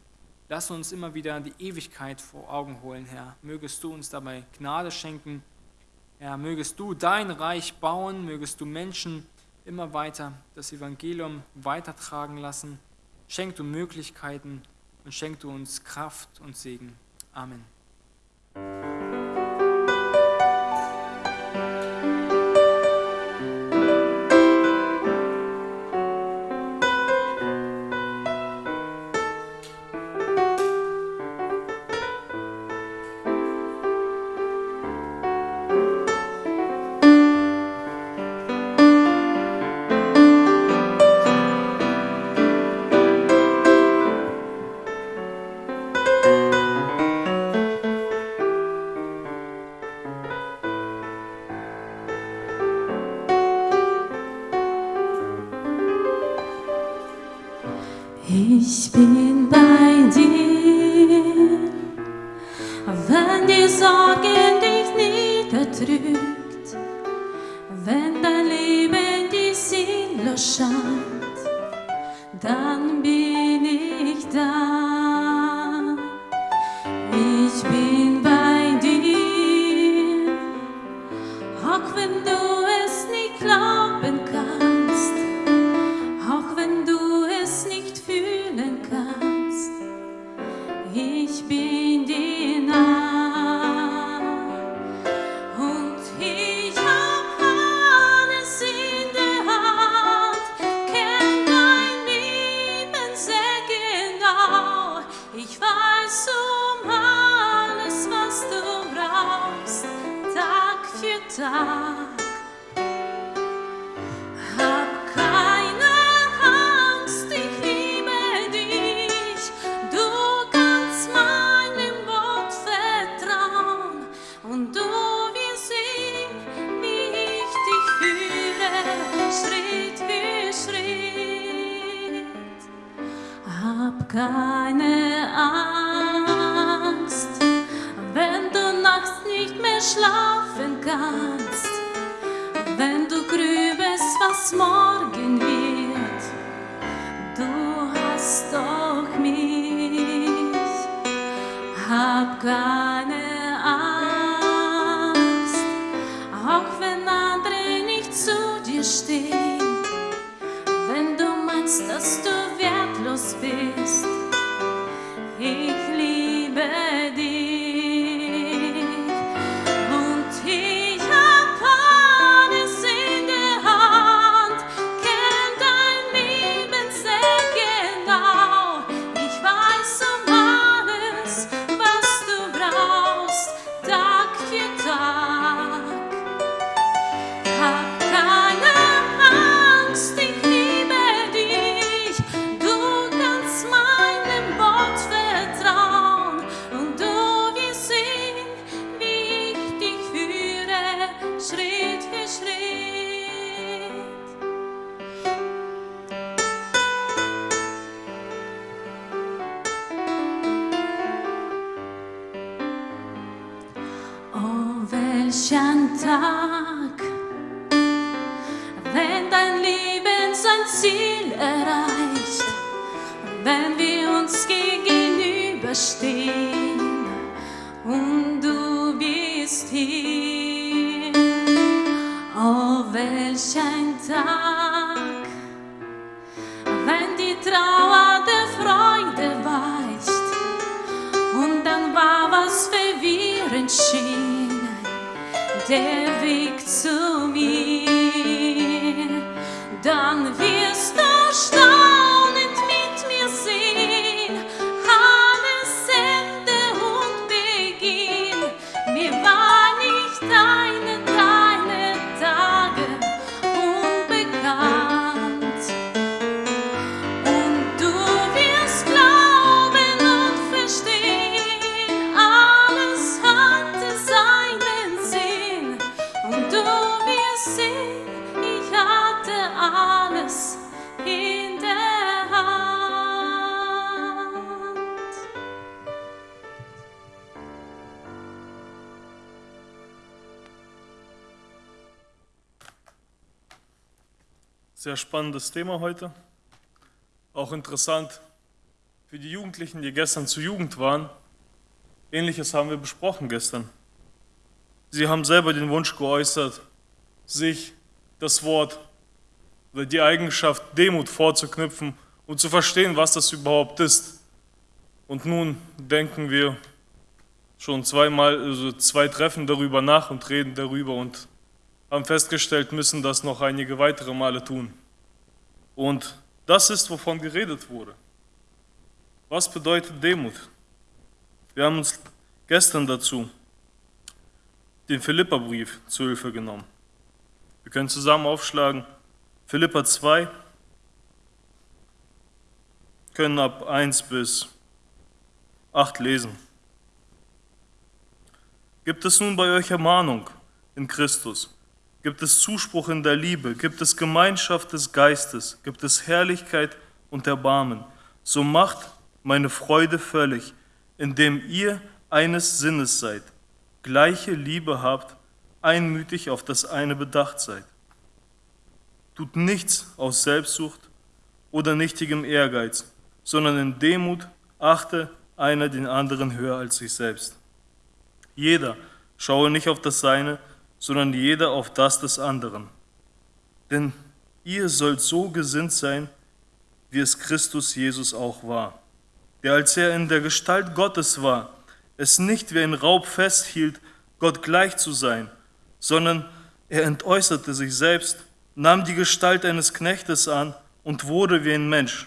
Lass uns immer wieder die Ewigkeit vor Augen holen, Herr. Mögest du uns dabei Gnade schenken. Herr, mögest du dein Reich bauen, mögest du Menschen immer weiter das Evangelium weitertragen lassen. Schenk du Möglichkeiten und schenk du uns Kraft und Segen. Amen. Sehr spannendes Thema heute. Auch interessant für die Jugendlichen, die gestern zur Jugend waren. Ähnliches haben wir besprochen gestern. Sie haben selber den Wunsch geäußert, sich das Wort oder die Eigenschaft Demut vorzuknüpfen und zu verstehen, was das überhaupt ist. Und nun denken wir schon zweimal, also zwei Treffen darüber nach und reden darüber und haben festgestellt, müssen das noch einige weitere Male tun. Und das ist, wovon geredet wurde. Was bedeutet Demut? Wir haben uns gestern dazu den Philipperbrief zu Hilfe genommen. Wir können zusammen aufschlagen. Philippa 2, können ab 1 bis 8 lesen. Gibt es nun bei euch Ermahnung in Christus? Gibt es Zuspruch in der Liebe? Gibt es Gemeinschaft des Geistes? Gibt es Herrlichkeit und Erbarmen? So macht meine Freude völlig, indem ihr eines Sinnes seid, gleiche Liebe habt, einmütig auf das eine bedacht seid. Tut nichts aus Selbstsucht oder nichtigem Ehrgeiz, sondern in Demut achte einer den anderen höher als sich selbst. Jeder schaue nicht auf das Seine, sondern jeder auf das des anderen. Denn ihr sollt so gesinnt sein, wie es Christus Jesus auch war, der als er in der Gestalt Gottes war, es nicht wie ein Raub festhielt, Gott gleich zu sein, sondern er entäußerte sich selbst, nahm die Gestalt eines Knechtes an und wurde wie ein Mensch.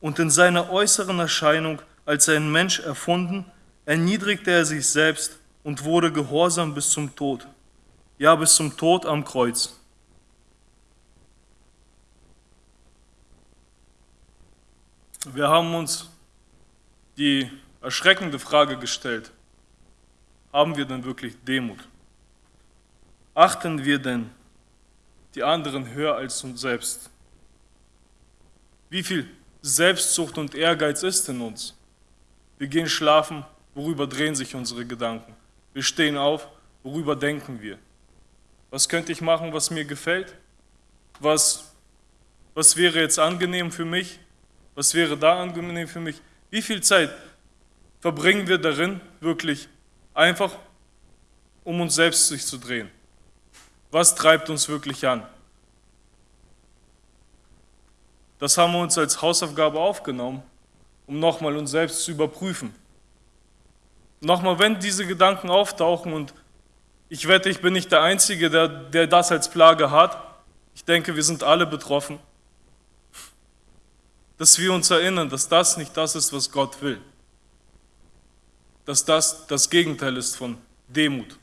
Und in seiner äußeren Erscheinung als ein Mensch erfunden, erniedrigte er sich selbst und wurde gehorsam bis zum Tod, ja bis zum Tod am Kreuz. Wir haben uns die erschreckende Frage gestellt, haben wir denn wirklich Demut? Achten wir denn die anderen höher als uns selbst? Wie viel Selbstsucht und Ehrgeiz ist in uns? Wir gehen schlafen, worüber drehen sich unsere Gedanken? Wir stehen auf, worüber denken wir? Was könnte ich machen, was mir gefällt? Was, was wäre jetzt angenehm für mich? Was wäre da angenehm für mich? Wie viel Zeit verbringen wir darin, wirklich einfach, um uns selbst sich zu drehen? Was treibt uns wirklich an? Das haben wir uns als Hausaufgabe aufgenommen, um nochmal uns selbst zu überprüfen. Nochmal, wenn diese Gedanken auftauchen und ich wette, ich bin nicht der Einzige, der, der das als Plage hat. Ich denke, wir sind alle betroffen. Dass wir uns erinnern, dass das nicht das ist, was Gott will. Dass das das Gegenteil ist von Demut.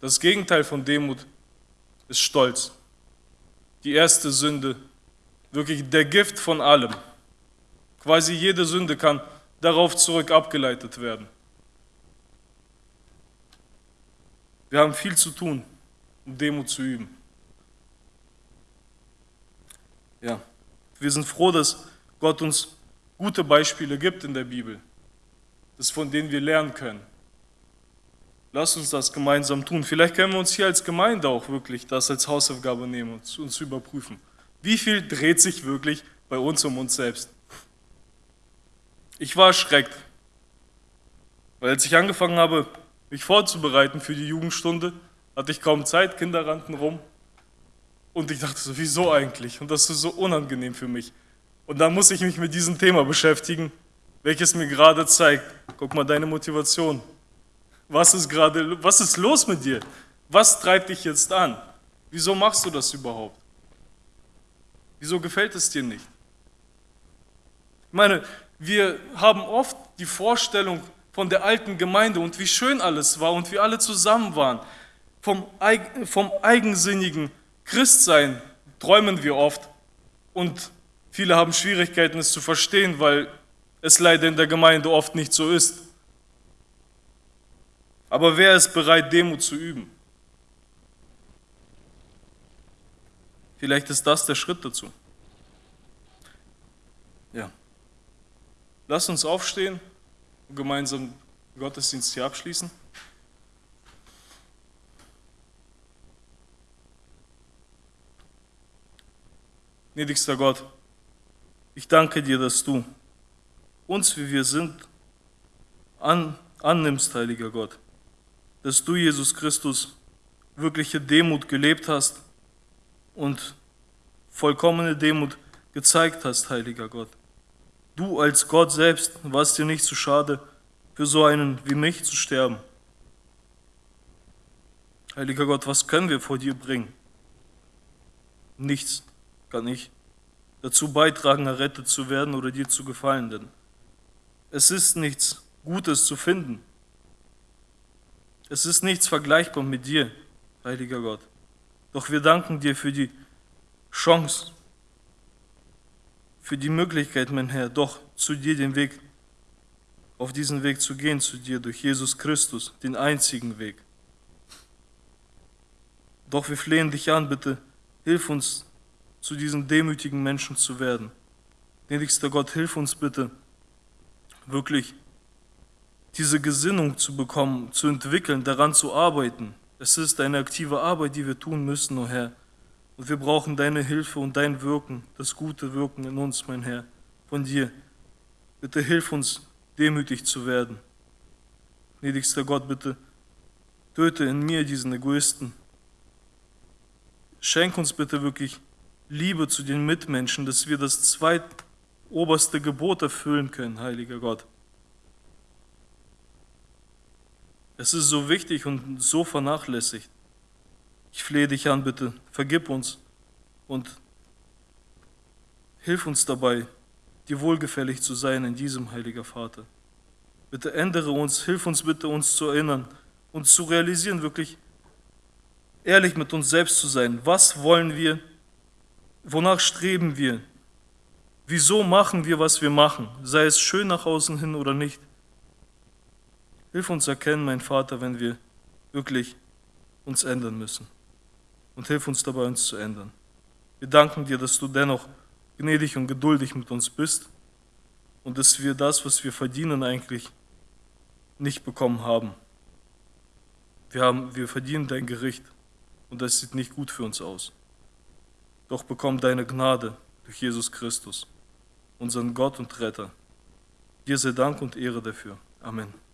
Das Gegenteil von Demut ist Stolz. Die erste Sünde, wirklich der Gift von allem. Quasi jede Sünde kann darauf zurück abgeleitet werden. Wir haben viel zu tun, um Demut zu üben. Ja, wir sind froh, dass Gott uns gute Beispiele gibt in der Bibel, das von denen wir lernen können. Lass uns das gemeinsam tun. Vielleicht können wir uns hier als Gemeinde auch wirklich das als Hausaufgabe nehmen und uns überprüfen. Wie viel dreht sich wirklich bei uns um uns selbst? Ich war erschreckt, weil als ich angefangen habe, mich vorzubereiten für die Jugendstunde, hatte ich kaum Zeit, Kinder rannten rum. Und ich dachte so, wieso eigentlich? Und das ist so unangenehm für mich. Und dann muss ich mich mit diesem Thema beschäftigen, welches mir gerade zeigt, guck mal deine Motivation. Was ist gerade, was ist los mit dir? Was treibt dich jetzt an? Wieso machst du das überhaupt? Wieso gefällt es dir nicht? Ich meine, wir haben oft die Vorstellung, von der alten Gemeinde und wie schön alles war und wie alle zusammen waren. Vom, vom eigensinnigen Christsein träumen wir oft und viele haben Schwierigkeiten, es zu verstehen, weil es leider in der Gemeinde oft nicht so ist. Aber wer ist bereit, Demut zu üben? Vielleicht ist das der Schritt dazu. Ja. Lass uns aufstehen gemeinsam Gottesdienst hier abschließen. Gnädigster Gott, ich danke dir, dass du uns, wie wir sind, an, annimmst, heiliger Gott, dass du, Jesus Christus, wirkliche Demut gelebt hast und vollkommene Demut gezeigt hast, heiliger Gott. Du als Gott selbst warst dir nicht zu schade, für so einen wie mich zu sterben. Heiliger Gott, was können wir vor dir bringen? Nichts kann ich dazu beitragen, errettet zu werden oder dir zu gefallen, denn es ist nichts Gutes zu finden. Es ist nichts vergleichbar mit dir, heiliger Gott. Doch wir danken dir für die Chance, für die Möglichkeit, mein Herr, doch zu dir den Weg, auf diesen Weg zu gehen, zu dir durch Jesus Christus, den einzigen Weg. Doch wir flehen dich an, bitte, hilf uns, zu diesen demütigen Menschen zu werden. Gnädigster Gott, hilf uns bitte, wirklich diese Gesinnung zu bekommen, zu entwickeln, daran zu arbeiten. Es ist eine aktive Arbeit, die wir tun müssen, o oh Herr. Und wir brauchen deine Hilfe und dein Wirken, das gute Wirken in uns, mein Herr, von dir. Bitte hilf uns, demütig zu werden. Gnädigster Gott, bitte töte in mir diesen Egoisten. Schenk uns bitte wirklich Liebe zu den Mitmenschen, dass wir das zweitoberste Gebot erfüllen können, heiliger Gott. Es ist so wichtig und so vernachlässigt. Ich flehe dich an, bitte, vergib uns und hilf uns dabei, dir wohlgefällig zu sein in diesem, heiliger Vater. Bitte ändere uns, hilf uns bitte, uns zu erinnern und zu realisieren, wirklich ehrlich mit uns selbst zu sein. Was wollen wir? Wonach streben wir? Wieso machen wir, was wir machen? Sei es schön nach außen hin oder nicht. Hilf uns erkennen, mein Vater, wenn wir wirklich uns ändern müssen und hilf uns dabei, uns zu ändern. Wir danken dir, dass du dennoch gnädig und geduldig mit uns bist und dass wir das, was wir verdienen, eigentlich nicht bekommen haben. Wir, haben, wir verdienen dein Gericht und das sieht nicht gut für uns aus. Doch bekomm deine Gnade durch Jesus Christus, unseren Gott und Retter. Dir sei Dank und Ehre dafür. Amen.